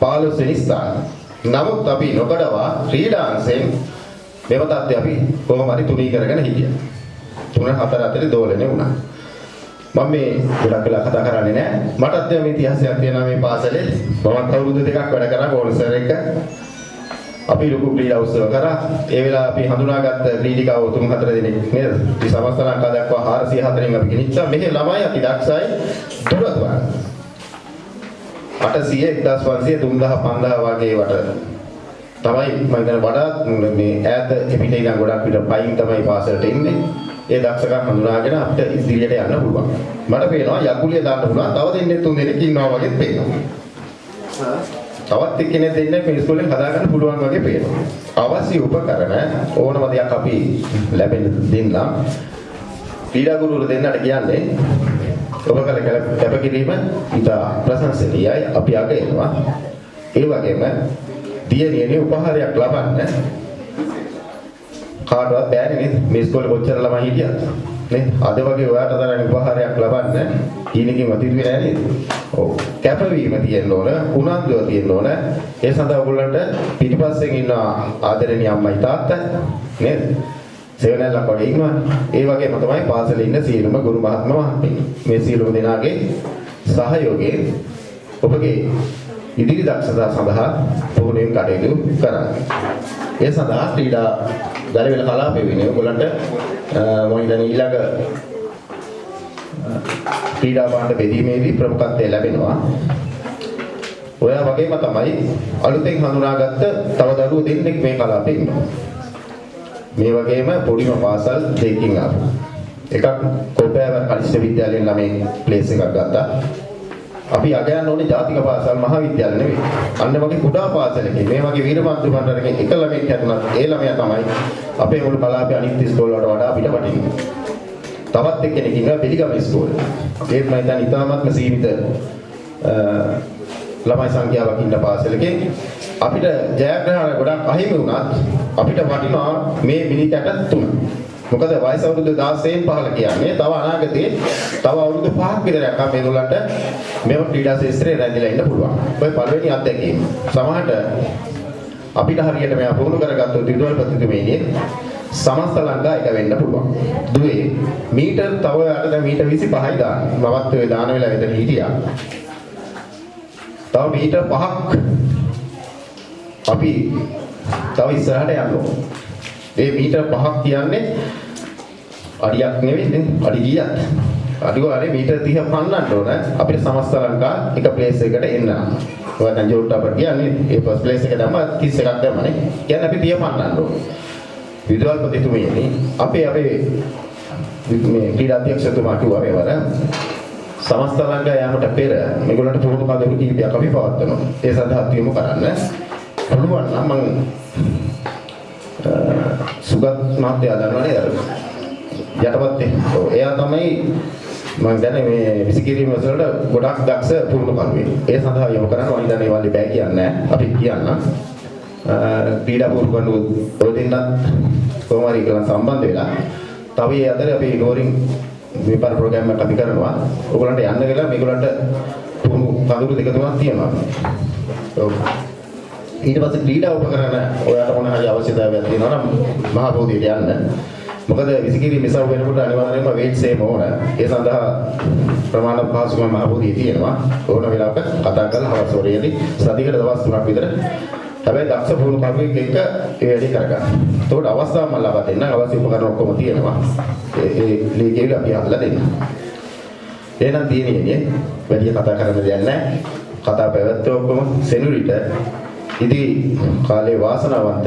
Speaker 8: 15 වෙනි ස්ථාන. නමුත් අපි නොකඩවා ක්‍රීඩා අංශයෙන් මෙව තත්ත්වය අපි කොහොම හරි තුනී කරගෙන හිටියා. තුන හතර අතරේ දෝලණය වුණා. මම මේ ගොඩක් වෙලා කතා කරන්නේ නැහැ. මටත් මේ ඉතිහාසයක් තියෙනවා මේ පාසලේ. මමත් අවුරුදු දෙකක් වැඩ කරා ගෝල්සර් එක. අපි ලොකු ක්‍රීඩා උත්සව කරා. ඒ වෙලාව අපි හඳුනාගත්ත ක්‍රීඩිකාවෝ තුන් හතර දෙනෙක් නේද? ඉතින් සමස්ත ලංකාව දක්වා 404න් අපි ගෙනිච්චා. මෙහි ළමයි අති දක්ෂයි දුරතුරන්. 800 1500 3000 5000 වගේ වට තමයි මම හිතන්නේ වඩාත් මේ ඈත පිට ඉඳන් ගොඩක් පිට පයින් තමයි පාසලට එන්නේ. ඒ දක්ෂකම් හඳුනාගෙන අපිට ඉදිරියට යන්න පුළුවන්. මට පේනවා යකුලිය දාන්න පුළුවන්. තව දෙන්නේ තුන් දෙනෙක් ඉන්නවා වගේ පේනවා. තවත් එක්කෙනෙක් දෙන්නේ මේ ඉස්කෝලෙන් හදාගන්න පුළුවන් වගේ පේනවා. අවශ්‍ය උපකරණ ඕනම දෙයක් අපි ලැබෙන්න දෙන්නම්. ක්‍රීඩා ගුරුවරු දෙන්නට කියන්නේ ඔබ කල කැපකිරීම ඉතා ප්‍රශංසනීයයි අපි අගයනවා. ඒ වගේම දියණියනේ උපහාරයක් ලබන්න කාටවත් බෑනේ නේද? මේ ඉස්කෝලේ කොච්චර ළමයි හිටියද? නේ? අද වගේ ඔයාට තරම් උපහාරයක් ලබන්න ඊනකින් වතිරි වෙන්නේ නෑ නේද? ඔව්. කැපවීම තියෙන්න ඕන, උනන්දුව තියෙන්න ඕන. ඒ සඳහා ඔයගොල්ලන්ට පිටිපස්සෙන් ඉන්න ආදරණීය අම්මයි තාත්තා නේද? සෙවණැල්ලක් වගේ ඉන්නවනේ. ඒ වගේම තමයි පාසලේ ඉන්න සියලුම ගුරු මහත්ම මහත්මී. මේ සියලුම දෙනාගේ සහයෝගයෙන් ඔබගේ ඉදිරි දක්ෂතා සඳහා පුහුණුවෙන් කටයුතු කරන්න. ඒ සඳහා ක්‍රීඩා ගලවෙල කලාපය වෙන්නේ ඔයගොල්ලන්ට මම හිතන්නේ ඊළඟ ක්‍රීඩා භාණ්ඩ බෙදීමේදී ප්‍රමුඛත්වය ලැබෙනවා. ඔයා වගේම තමයි අලුතෙන් හඳුනාගත්ත තව දරුවෝ දෙන්නෙක් මේ කලාපේ ඉන්නවා. මේ වගේම පොඩිම පාසල් දෙකකින් ආපු. එකක් කොපෑවර කනිෂ්ඨ විද්‍යාලයෙන් ළමයි ප්ලේස් එකක් ගත්තා. අපි අගයන්න ඕනේ ජාතික පාසල් මහා විද්‍යාල නෙවෙයි. අන්න වගේ කුඩා පාසලකින් මේ වගේ වීරමන්තු මණ්ඩලකින් එක ළමෙක් හැදුනත් ඒ ළමයා තමයි අපේ මුළු කලාපයේ අනිත් ඉස්කෝල වලට වඩා අපිට වටින්නේ. තවත් එක්කෙනෙක් ඉන්නවා පිළිගම ඉස්කෝලේ. ඒත් මම හිතන්නේ ඉතාමත්ම සීමිත අ, ළමයි සංඛ්‍යාවක් ඉන්න පාසලකින් අපිට ජයග්‍රහණ ගොඩක් අහිමි වුණත් අපිට වටිනවා මේ මිනිත්කට තුන. මොකද වයස අවුරුදු 16න් පහළ කියන්නේ තව අනාගතයේ තව අවුරුදු 5ක් විතර යනකම් මේගොල්ලන්ට මේව ක්‍රීඩා ශාස්ත්‍රයේ රැඳිලා ඉන්න පුළුවන්. ඔය පළවෙනි අත්දැකීම. සමහරට අපිට හරියට මෙයා පුහුණු කරගත්තොත් විදුහල්පතිතුමේනේ සමස්ත ලංකා එක වෙන්න පුළුවන්. දුවේ මීටර් තව යට දැන් මීටර් 25යි දාන්න. මමත් ඔය දාන වෙලාව එතන හිටියා. තව මීටර් 5ක් අපි තව ඉස්සරහට යන්න ඕන. ඒ මීටර් 5ක් කියන්නේ අඩියක් නෙවෙයි නේ අඩි කීයක්? අඩි වලේ මීටර් 30 පන්නන්න ඕන අපිට සමස්ත ලංකා එක ප්ලේස් එකකට එන්න. ඔය දැන් ජෝල්ට අපට කියන්නේ ඒ ෆස්ට් ප්ලේස් එක දැම්ම 30 එකක් දැම්මනේ. කියන්නේ අපි 30 පන්නන්න ඕන. විදුහල්පතිතුමියනි අපේ අපේ මේ ක්‍රීඩා අධ්‍යක්ෂතුමා කිව්වා මේ වර සමස්ත ලංකා යාමට පෙර මේගොල්ලන්ට පුහුණු කඳවුරු කීපයක් අපි පවත්වනවා. ඒ සඳහා තියමු කරන්න. පුළුවන් නම් මම සුගත් මහත්තයා දන්නවනේ අර යටපත් ඔව් එයා තමයි මම දන්නේ මේ විසිකිරීම වලට ගොඩක් දක්ෂ පුහුණු කරුවෙක්. ඒ සඳහා යොමු කරන්න මම දන්නේ වල්ලි බෑ කියන්නේ අපි කියන්න. ක්‍රීඩා පුහුණු කරන ඔය දෙන්නත් කොහොම හරි කියලා සම්බන්ධ වෙලා තව ඒ අතර අපි නෝරින් විපාර ප්‍රෝග්‍රෑම් එකක් අපි කරනවා. ඕගොල්ලන්ට යන්න කියලා මේගොල්ලන්ට පුහුණු කඳුළු දෙක තුනක් තියෙනවා. ඔව්. ඊට පස්සේ ක්‍රීඩා උපකරණ ඔයාලට මොන හරි අවශ්‍යතාවයක් තියෙනවා නම් මහ බෝධියට යන්න. මොකද විසිකිරීම ඉසව් වෙනකොට අනිවාර්යයෙන්ම වේට්ස් එහෙම ඕන. ඒ සඳහා ප්‍රමාණ පහසුකම් මහ බෝධියේ තියෙනවා. ඕන වෙලාවක කතා කරලා හවස් වරේදී සතියකට දවස් තුනක් විතර හැබැයි දක්ෂ පුහුණු කරුවෙක් එක්ක ඒ වැඩේ කරගන්න. එතකොට අවස්ථාව මම ලබා දෙන්නම්. අවශ්‍ය උපකරණ ඔක්කොම තියෙනවා. ඒ ඒ ලීකේවල අපි හදලා දෙන්න. එහෙනම් තියෙන්නේ වැඩි කතා කරන්න දෙයක් නැහැ. කතා පැවැත්වුව ඔක්කොම සෙනුරිට ඉදි කාලේ වාසනාවන්ත